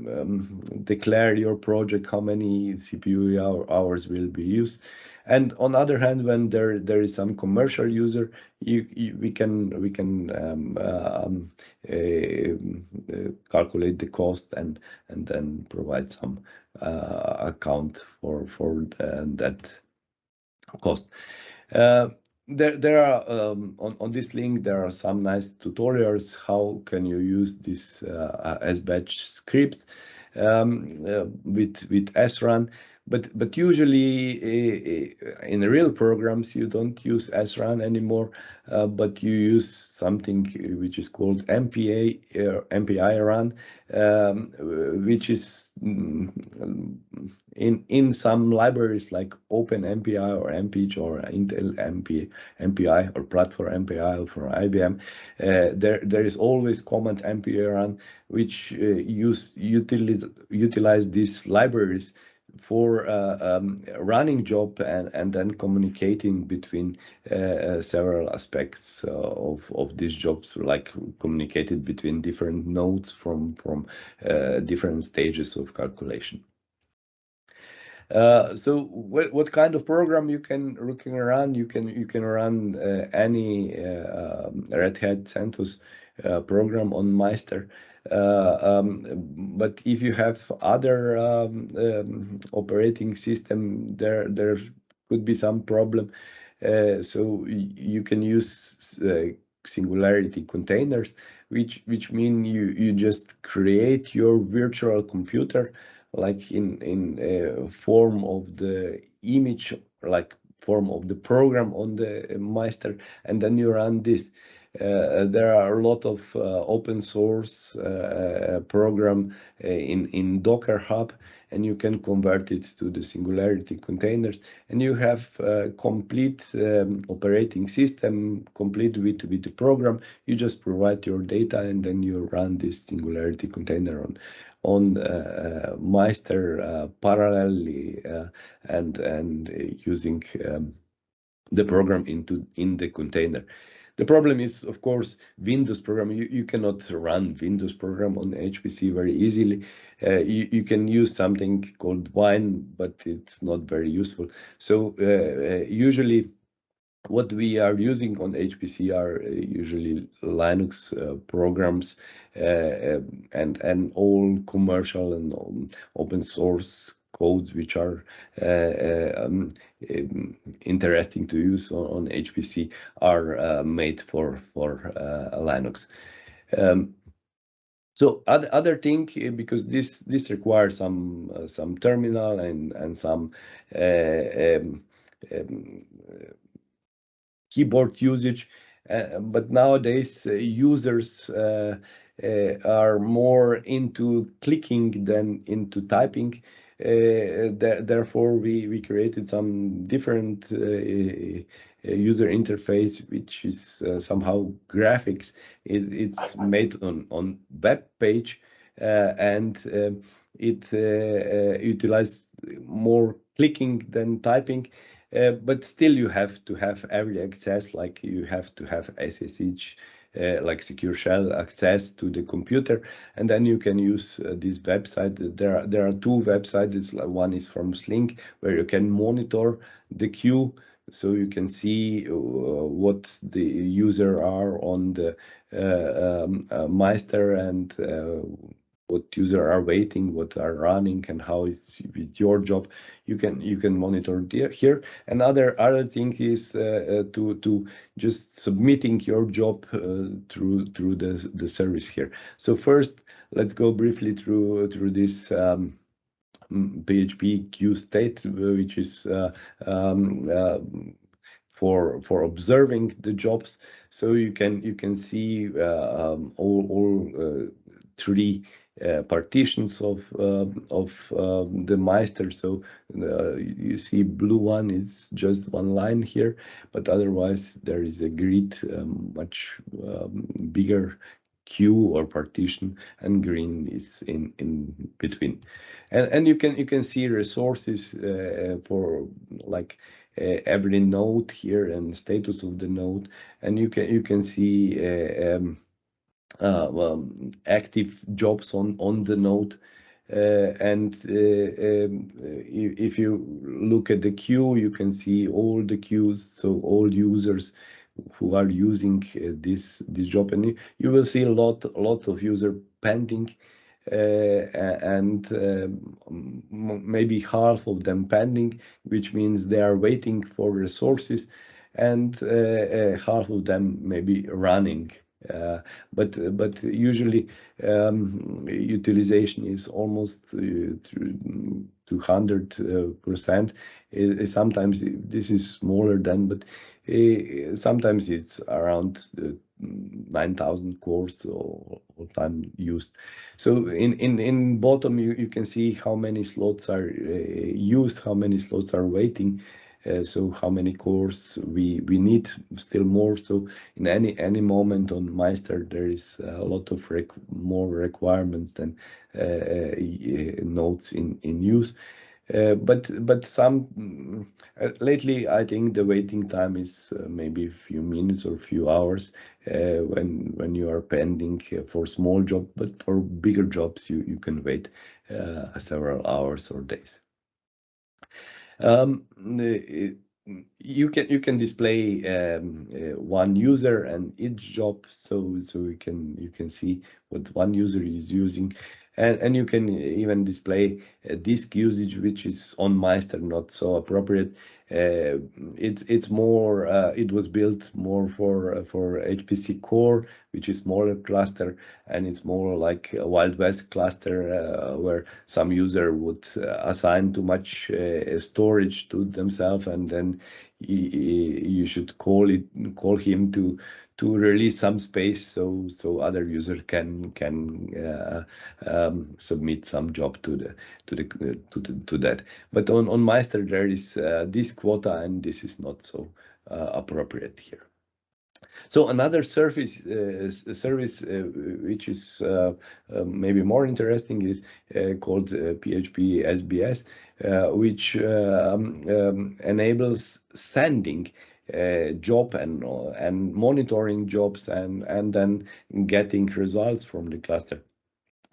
um, declare your project how many CPU hours will be used. And on the other hand, when there there is some commercial user, you, you we can we can um, um, uh, calculate the cost and and then provide some uh, account for for uh, that cost. Uh, there, there are um, on, on this link there are some nice tutorials how can you use this uh, SBatch script um, uh, with with srun but but usually uh, in real programs you don't use srun anymore, uh, but you use something which is called MPA uh, MPI run, um, which is mm, in in some libraries like OpenMPI or MPICH or Intel MP, MPI or Platform MPI for IBM. Uh, there there is always command MPI run which use utilize utilize these libraries for uh, um, running job and, and then communicating between uh, uh several aspects of, of these jobs, like communicated between different nodes from, from different stages of calculation. Uh, so what, what kind of program you can you can run? You can you can run uh, any uh, um, Red Hat CentOS program on Maister. Uh, um, but if you have other um, um, operating system, there there could be some problem. Uh, so you can use uh, singularity containers, which which mean you you just create your virtual computer like in form of the image like form of the program on the Maister and then you run this there are a lot of uh, open source uh, program in, in Docker Hub and you can convert it to the Singularity containers and you have a complete um, operating system complete with, with the program. You just provide your data and then you run this Singularity container on on uh, Maister uh, parallelly uh, and and using um, the program into in the container. The problem is, of course, Windows program. You, you cannot run Windows program on HPC very easily. Uh, you, you can use something called Wine, but it's not very useful. So uh, uh, usually what we are using on HPC are uh, usually Linux uh, programs uh, and and all commercial and open source codes which are um, um, interesting to use on, on HPC are uh, made for for uh, Linux. Um, so other other thing uh, because this this requires some uh, some terminal and and some uh, um, um, keyboard usage, uh, but nowadays users are more into clicking than into typing. Uh, therefore, we, we created some different uh, uh, user interface, which is somehow graphics. It, it's made on, on web page and um, it utilizes more clicking than typing. Uh, but still you have to have early access like you have to have SSH uh, like secure shell access to the computer. And then you can use uh, this website. There are there are two websites. One is from SLING where you can monitor the queue. So you can see uh, what the user are on the uh, um, uh, Maister and uh, what user are waiting, what are running, and how it's with your job. You can you can monitor here. Another other thing is uh, uh, to to just submitting your job uh, through through the the service here. So first, let's go briefly through through this. Um, PHP queue state, which is uh, um, uh, for for observing the jobs. So you can you can see uh, um, all all three partitions of um, of um, the Maister. So uh, you see blue one is just one line here, but otherwise there is a grid um, much um, bigger queue or partition and green is in in between and and you can you can see resources uh, for like uh, every node here and status of the node and you can you can see uh, um, uh, um, active jobs on on the node. Uh, and uh, um, if you look at the queue you can see all the queues so all users who are using uh, this this job. And you will see a lot lots of user pending uh, and um, maybe half of them pending which means they are waiting for resources and uh, half of them maybe running. uh, but but usually um, utilization is almost uh, 200 uh, percent. Sometimes this is smaller than, but uh, sometimes it's around uh, 9,000 cores all time used. So in, in, in bottom, you, can see how many slots are uh, used, how many slots are waiting. Uh, so how many cores we we need still more. So in any any moment on Maister there is a lot of more requirements than uh, uh, nodes in in use. Uh, but but some uh, lately I think the waiting time is uh, maybe a few minutes or a few hours when when you are pending for small job but for bigger jobs you you can wait several hours or days you can you can display um, uh, one user and each job so so you can you can see what one user is using and, and you can even display uh, disk usage, which is on Maister not so appropriate. Uh, it's it's more uh, it was built more for uh, for HPC core, which is smaller cluster, and it's more like a Wild West cluster uh, where some user would uh, assign too much storage to themselves, and then you should call it call him to to release some space so so other user can can uh, um, submit some job to the to the uh, to the, to that. But on on Maister there is uh, this quota and this is not so uh, appropriate here. So another service uh, service uh, which is uh, maybe more interesting is called PHP SBS, which um, um, enables sending uh, job and uh, and monitoring jobs and and then getting results from the cluster.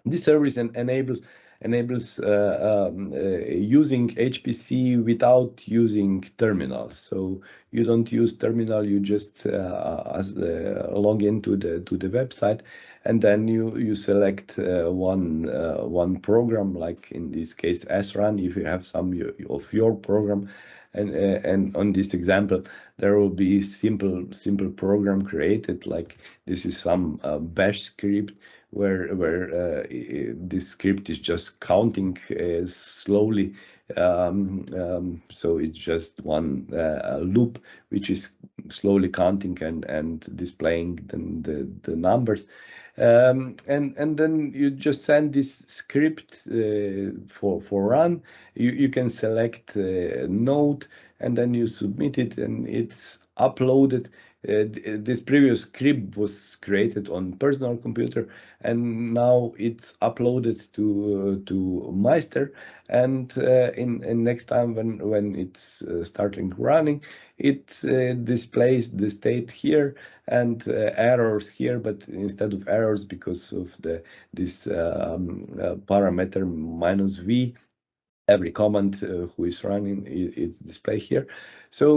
This service en enables enables uh, um, uh, using HPC without using terminal. So you don't use terminal, you just uh, as, uh, log into the to the website, and then you you select one one program, like in this case srun, if you have some of your program, and uh, and on this example there will be simple simple program created like this is some uh, bash script where where uh, this script is just counting uh, slowly um, um, so it's just one uh, loop which is slowly counting and and displaying the the, the numbers um, and and then you just send this script uh, for for run. You you can select uh, node and then you submit it and it's uploaded. Uh, this previous script was created on personal computer and now it's uploaded to uh, to Maister and uh, in, in next time when when it's uh, starting running it uh, displays the state here and uh, errors here, but instead of errors because of the this um, uh, parameter minus v, every command uh, who is running is displayed here. So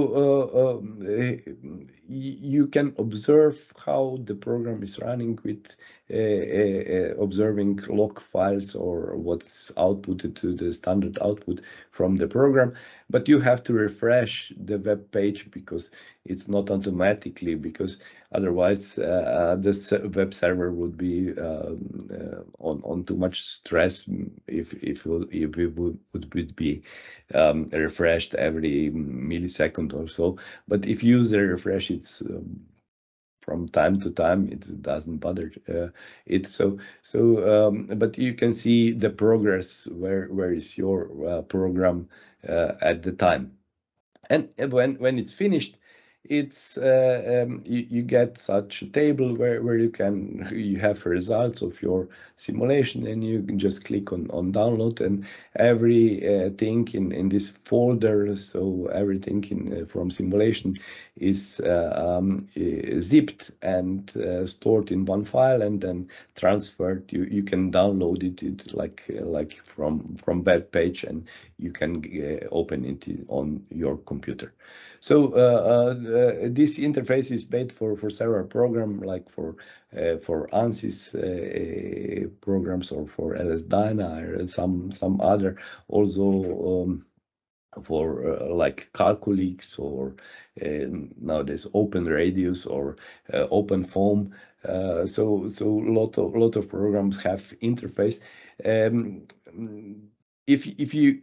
uh, um, you can observe how the program is running with uh, uh, uh, observing log files or what's outputted to the standard output from the program. But you have to refresh the web page because it's not automatically, because otherwise the web server would be um, on on too much stress if if, if it would would be um, refreshed every millisecond or so. But if user refresh it Um, from time to time, it doesn't bother uh, it. So, so, um, but you can see the progress, where where is your uh, program uh, at the time. And when when it's finished, it's uh, um, you get such a table where where you can you have results of your simulation, and you can just click on on download, and every uh, thing in in this folder, so everything in uh, from simulation is um, zipped and stored in one file and then transferred. You you can download it it like like from web page, and you can open it on your computer. So uh, uh, uh, this interface is made for for several program, like for for ANSYS programs or for LS-DYNA or some some other also um, for like Calculix or nowadays OpenRadioss or OpenFOAM. So so lot of lot of programs have interface. Um, if If you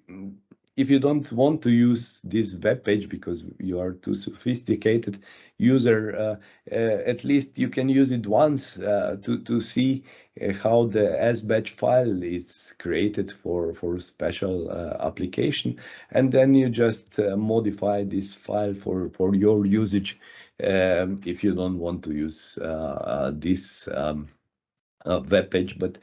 don't want to use this web page because you are too sophisticated user, uh, uh, at least you can use it once uh, to to see how the SBatch file is created for a special application. And then you just modify this file for your usage, um, if you don't want to use this um, web page. But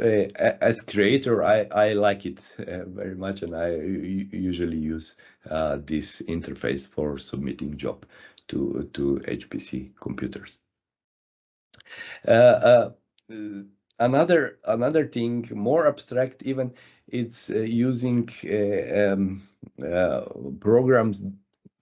Uh, as creator, I like it uh, very much, and I usually use uh, this interface for submitting job to to HPC computers. Another another thing, more abstract even, it's using um, programs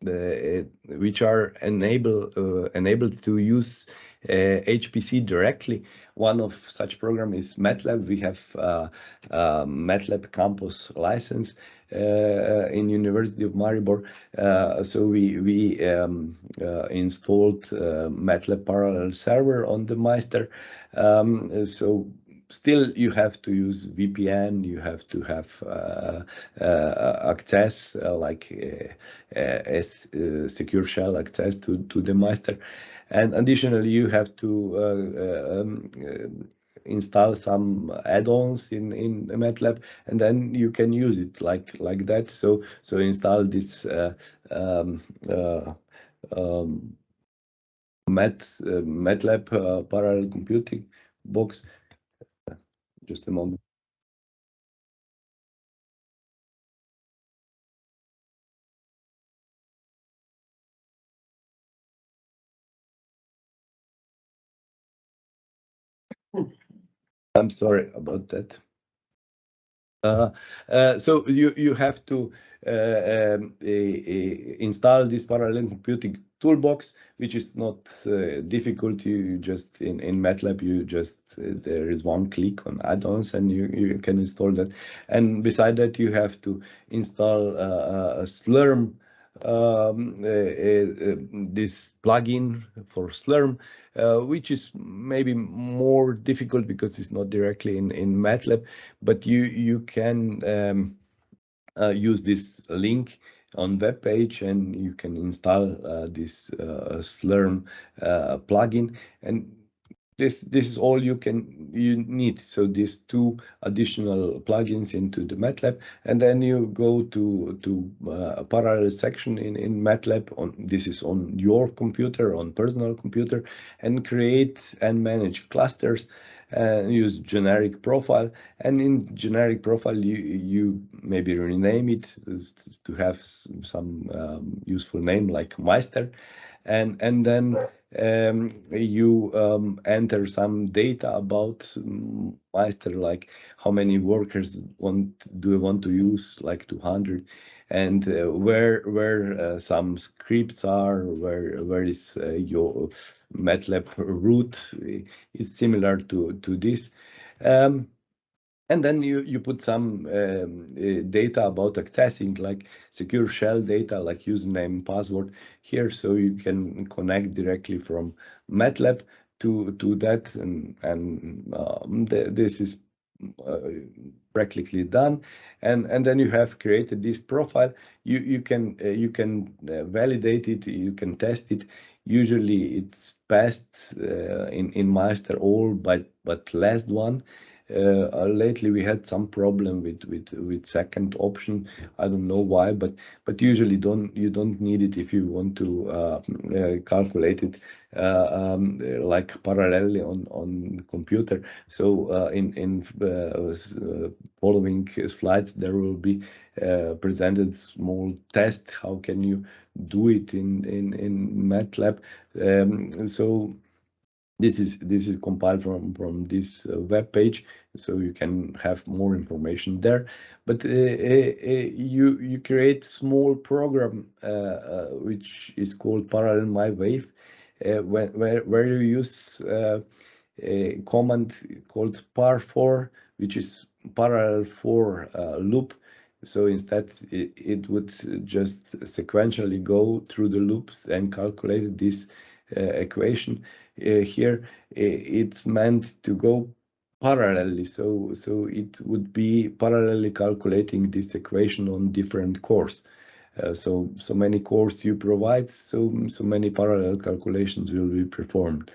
which are enabled to use Uh, HPC directly. One of such program is MATLAB. We have uh, uh, MATLAB campus license in University of Maribor. So we um, installed MATLAB parallel server on the Maister. Um, so still you have to use VPN, you have to have access like secure shell access to the Maister. And additionally, you have to uh, uh, um, uh, install some add-ons in in MATLAB, and then you can use it like like that. So install this um, um, MATLAB parallel computing box. Just a moment. I'm sorry about that. Uh, uh, so you you have to uh, um, install this parallel computing toolbox, which is not difficult. You just in in MATLAB, you just there is one click on add-ons, and you can install that. And beside that, you have to install a Slurm, Um, eh, eh, eh, this plugin for Slurm, uh, which is maybe more difficult because it's not directly in in MATLAB. But you can um, uh, use this link on web page, and you can install uh, this Slurm plugin. And this this is all you can you need. So these two additional plugins into the MATLAB, and then you go to to uh, a parallel section in in MATLAB. on This is on your computer, on personal computer, and create and manage clusters, and use generic profile. And in generic profile, you you maybe rename it to have some um, useful name like Maister. And then you enter some data about Maister, like how many workers want do you want to use, like 200. and uh, where where uh, some scripts are, where where is uh, your MATLAB root is similar to to this. Um, and then you, you put some um, uh, data about accessing like secure shell data like username password here so you can connect directly from MATLAB to to that. And and um, th this is uh, practically done. And and then you have created this profile. You you can uh, you can uh, validate it. You can test it. Usually it's passed uh, in in master all but but last one lately we had some problem with with with second option. I don't know why but but usually don't you don't need it if you want to uh, uh, calculate it uh, um, like parallelly on on computer. So uh, in in following slides there will be presented small test how can you do it in in in matlab. Um, so this is this is compiled from from this uh, web page so you can have more information there. But uh, uh, uh you you create small program uh, which is called parallel my wave where, where where you use a command called parfor which is parallel for loop. So instead it, it would just sequentially go through the loops and calculate this equation. uh, here it's meant to go parallelly. So, so it would be parallelly calculating this equation on different cores. Uh, so, so many cores you provide, so, so many parallel calculations will be performed.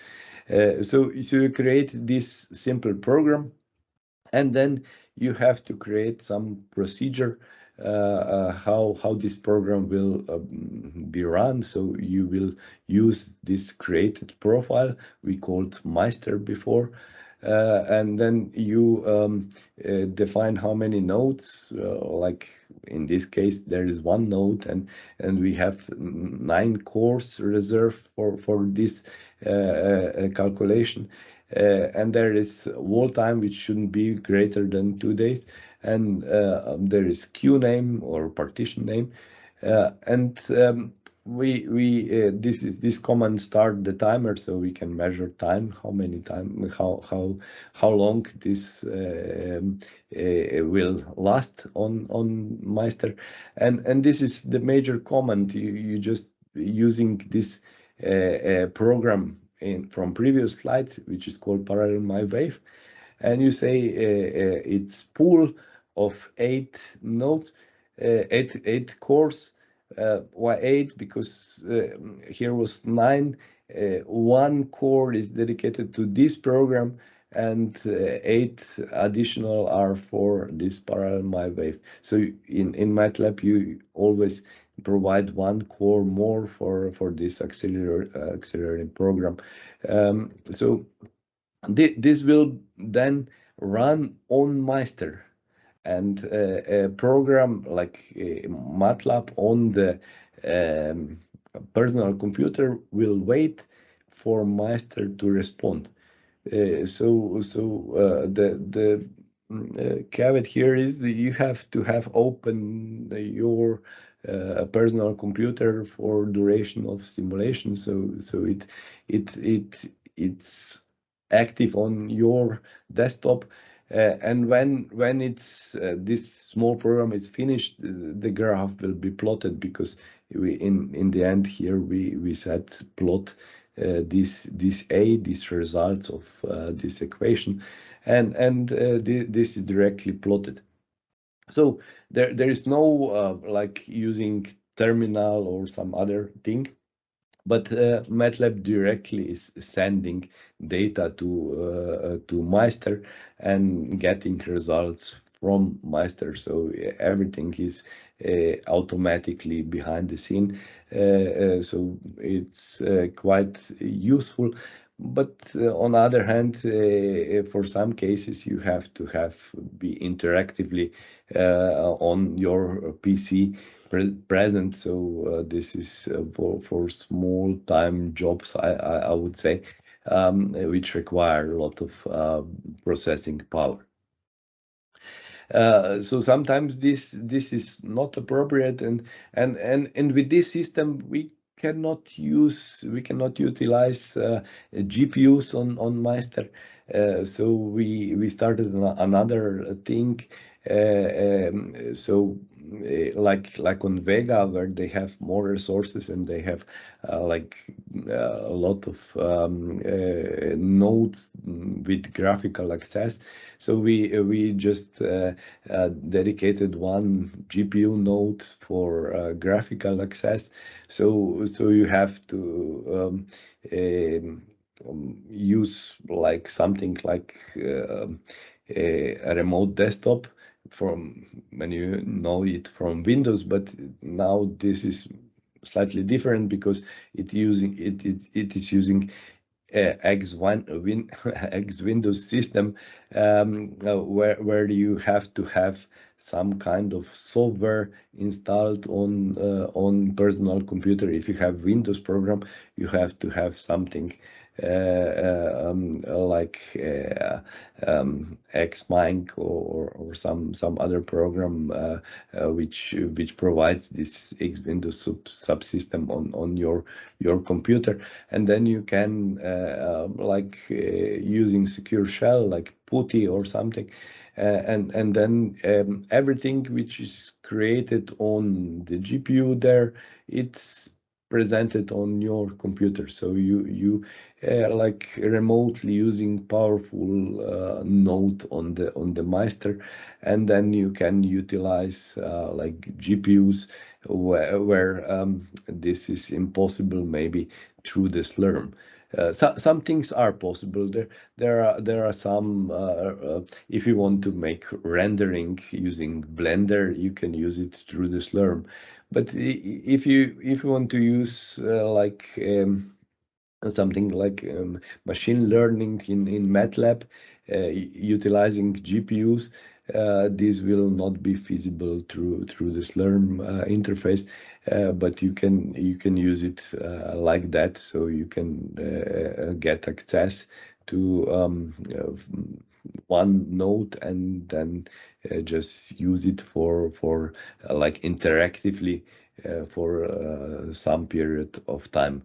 Uh, so, so you create this simple program and then you have to create some procedure uh, uh, how how this program will um, be run. So you will use this created profile we called Maister before. Uh, and then you um, uh, define how many nodes uh, like in this case there is one node and and we have nine cores reserved for for this uh, calculation and there is wall time which shouldn't be greater than two days and uh, um, there is queue name or partition name. Uh, and um, we we uh, this is this command start the timer so we can measure time how many time how how how long this uh, um, uh, will last on on Maister. And and this is the major command you you just using this uh, program in from previous slide which is called parallel my wave. And you say it's pool of eight nodes, uh, eight eight cores. Uh, why eight? Because uh, here was nine. one core is dedicated to this program, and eight additional are for this parallel MyWave. So in in MATLAB, you always provide one core more for for this accelerator accelerating program. Um, so th this will then run on Maister and uh, a program like uh, MATLAB on the um, personal computer will wait for master to respond. Uh, so so uh, the the uh, caveat here is you have to have open your uh, personal computer for duration of simulation. So so it it it it's active on your desktop and when when it's uh, this small program is finished, uh, the graph will be plotted because we in in the end here we we said plot uh, this this a these results of uh, this equation, and and uh, th this is directly plotted. So there there is no like using terminal or some other thing but uh, MATLAB directly is sending data to uh, to Maister and getting results from Maister. So everything is uh, automatically behind the scene. Uh, uh, so it's uh, quite useful. But on the other hand, for some cases, you have to have be interactively on your PC pre present. So uh, this is uh, for for small time jobs, I I, I would say, um, which require a lot of uh, processing power. Uh, so sometimes this this is not appropriate, and and and and with this system we cannot use we cannot utilize uh, GPUs on on Maister. Uh, so we we started another thing. Uh, um, so like like on Vega where they have more resources and they have uh, like uh, a lot of um, uh, nodes with graphical access. So we uh, we just uh, uh, dedicated one GPU node for uh, graphical access. So so you have to um, um, um, use like something like a, a remote desktop from when you know it from Windows, but now this is slightly different because it using it it, it is using uh, X one win X Windows system um, uh, where where you have to have some kind of software installed on uh, on personal computer. If you have Windows program, you have to have something uh, uh, um, like uh, um, Xming or, or some some other program uh, uh, which which provides this X Windows sub subsystem on on your your computer, and then you can uh, um, like uh, using secure shell like PuTTY or something. Uh, and and then um, everything which is created on the GPU there, it's presented on your computer. So you you uh, like remotely using powerful uh, node on the on the Maister, and then you can utilize uh, like GPUs where, where um, this is impossible maybe through the Slurm. Uh, so, some things are possible. There, there are there are some. Uh, uh, if you want to make rendering using Blender, you can use it through the Slurm. But if you if you want to use like um, something like um, machine learning in in MATLAB, utilizing GPUs, uh, this will not be feasible through through the Slurm uh, interface, uh, but you can you can use it like that, so you can get access to um, one node and then just use it for for like interactively for some period of time.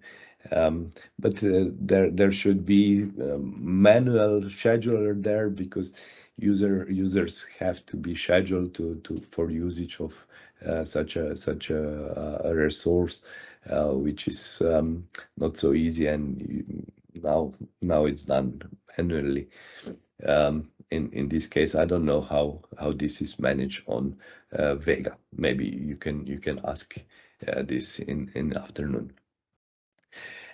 Um, but uh, there there should be um, manual scheduler there because user users have to be scheduled to, to for usage of uh, such a such a, a resource uh, which is um, not so easy and now now it's done manually um, in in this case i don't know how how this is managed on uh, vega. Maybe you can you can ask uh, this in in afternoon.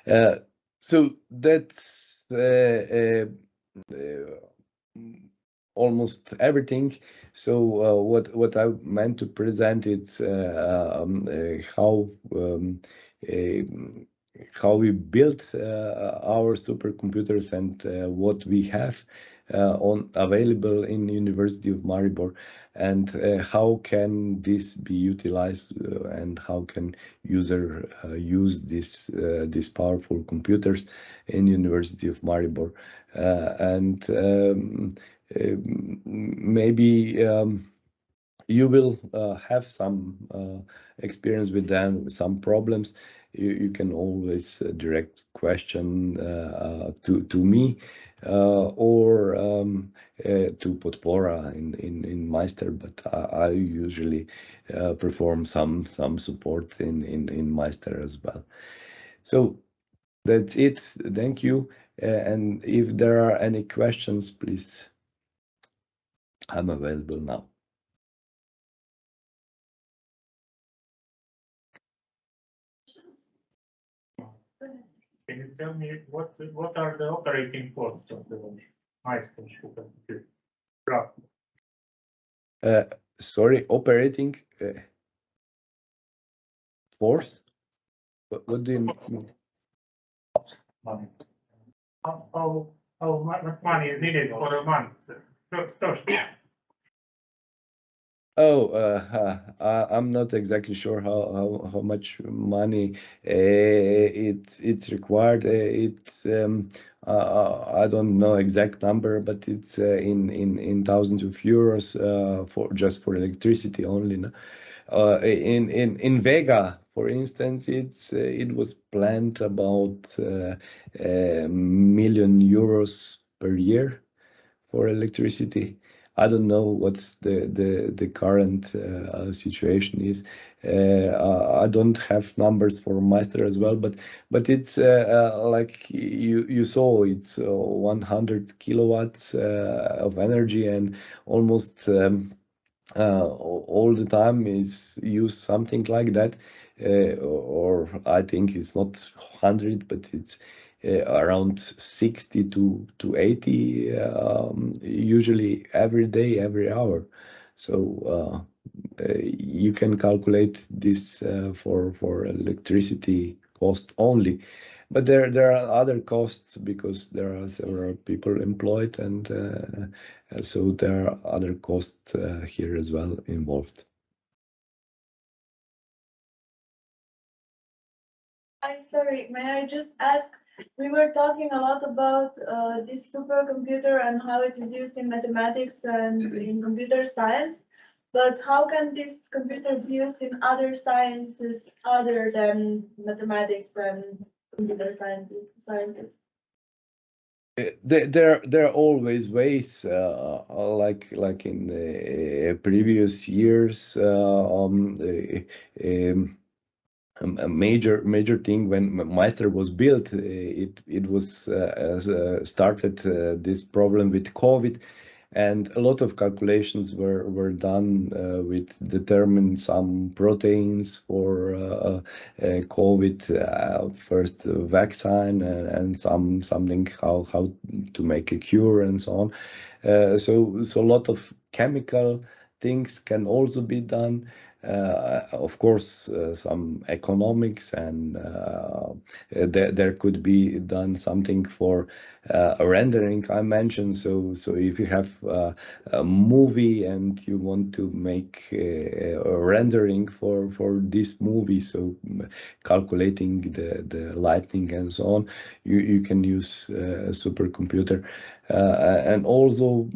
Uh, so that's uh, almost everything. So uh, what what I meant to present is uh, um, uh, how um, how we built our supercomputers and what we have on available in University of Maribor and uh, how can this be utilized uh, and how can user uh, use this these powerful computers in University of Maribor and um, maybe um, you will uh, have some uh, experience with them, some problems. You, you can always uh, direct question uh, uh, to to me uh, or um, to Podpora in, in in Maister, but I, I usually perform some some support in in in Maister as well. So that's it. Thank you. and if there are any questions, please. I'm available now. Tell me what what are the operating costs of the? Roughly. Uh, sorry, operating uh, force? What, what do you mean? Money. How, how, how much money is needed for a month? First, first, Oh, uh, I, I'm not exactly sure how, how, how much money uh, it it's required. Uh, it um, uh, I don't know exact number, but it's uh, in in in thousands of euros uh, for just for electricity only. No? Uh, in in in Vega, for instance, it's uh, it was planned about uh, a million euros per year for electricity. I don't know what's the the the current uh, situation is. Uh, I don't have numbers for Maister as well, but but it's uh, uh, like you you saw it's uh, 100 kilowatts of energy and almost um, all the time is use something like that. Or I think it's not 100, but it's around 60 to to 80 um, usually every day, every hour. So uh, uh, you can calculate this uh, for for electricity cost only. But there there are other costs because there are several people employed and uh, so there are other costs uh, here as well involved. I'm sorry, may I just ask, we were talking a lot about uh, this supercomputer and how it is used in mathematics and in computer science. But how can this computer be used in other sciences other than mathematics and computer sciences? Uh, There, there, are always ways, uh, uh, like like in uh, previous years. Uh, um, um, a major major thing when Maister was built, uh, it it was uh, uh, started uh, this problem with COVID, and a lot of calculations were were done uh, with determine some proteins for uh, COVID first vaccine and, and some something how how to make a cure and so on. So so a lot of chemical things can also be done. Uh, of course, uh, some economics and uh, there, there could be done something for uh, rendering I mentioned. So, so if you have uh, a movie and you want to make a, a rendering for for this movie, so calculating the the lighting and so on, you you can use uh, a supercomputer, uh, and also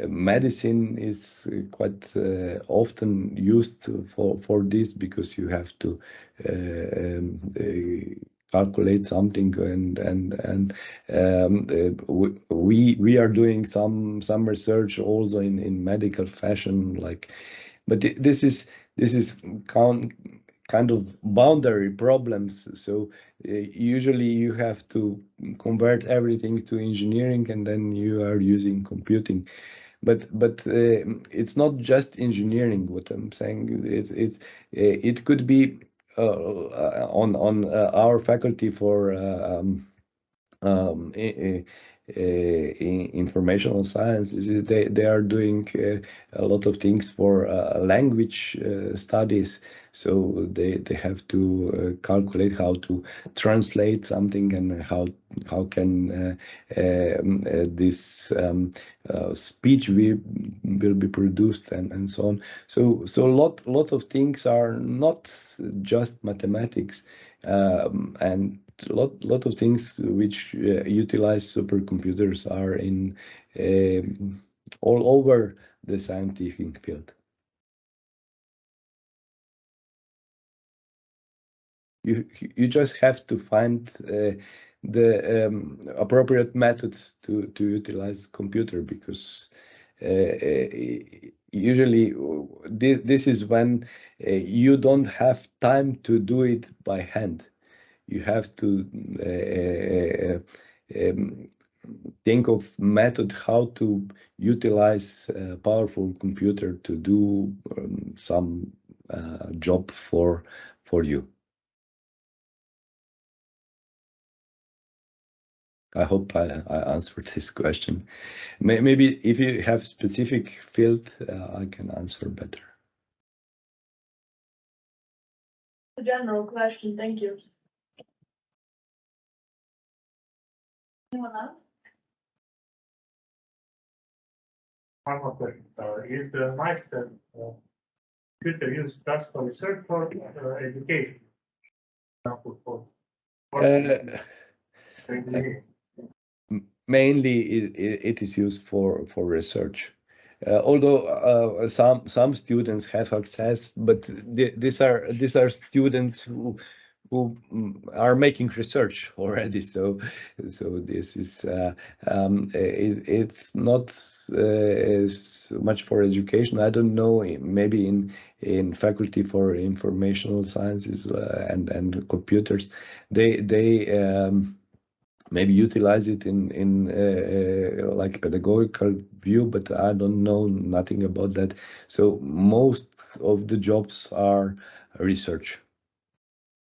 medicine is quite uh, often used for for this because you have to uh, um, uh, calculate something and and and um, uh, we we are doing some some research also in in medical fashion like but this is this is count kind of boundary problems. So uh, usually you have to convert everything to engineering and then you are using computing but but uh, it's not just engineering what i'm saying. It's it's uh, it could be uh, on on uh, our faculty for uh, um, um, informational science is they they are doing a lot of things for language studies so they they have to calculate how to translate something and how how can um, this um, uh, speech will, will be produced and, and so on. So so a lot lot of things are not just mathematics um, and lot lot of things which uh, utilize supercomputers are in uh, all over the scientific field. You you just have to find uh, the um, appropriate methods to, to utilize computer because uh, uh usually this, this is when uh, you don't have time to do it by hand. You have to uh, um, think of method how to utilize a powerful computer to do um, some uh, job for for you. I hope I, I answered this question. Maybe if you have specific field, uh, I can answer better. A general question, thank you. Anyone else? One more question. Uh, is the Maister uh, computer used just for research or uh, education? Example for. for Uh, mainly it, it, it is used for for research uh, although uh, some some students have access but th- these are these are students who who mm, are making research already. So so this is uh, um, it, it's not uh, much for education. I don't know maybe in in faculty for informational sciences uh, and and computers they they um, maybe utilize it in in uh, uh, like pedagogical view but i don't know nothing about that. So most of the jobs are research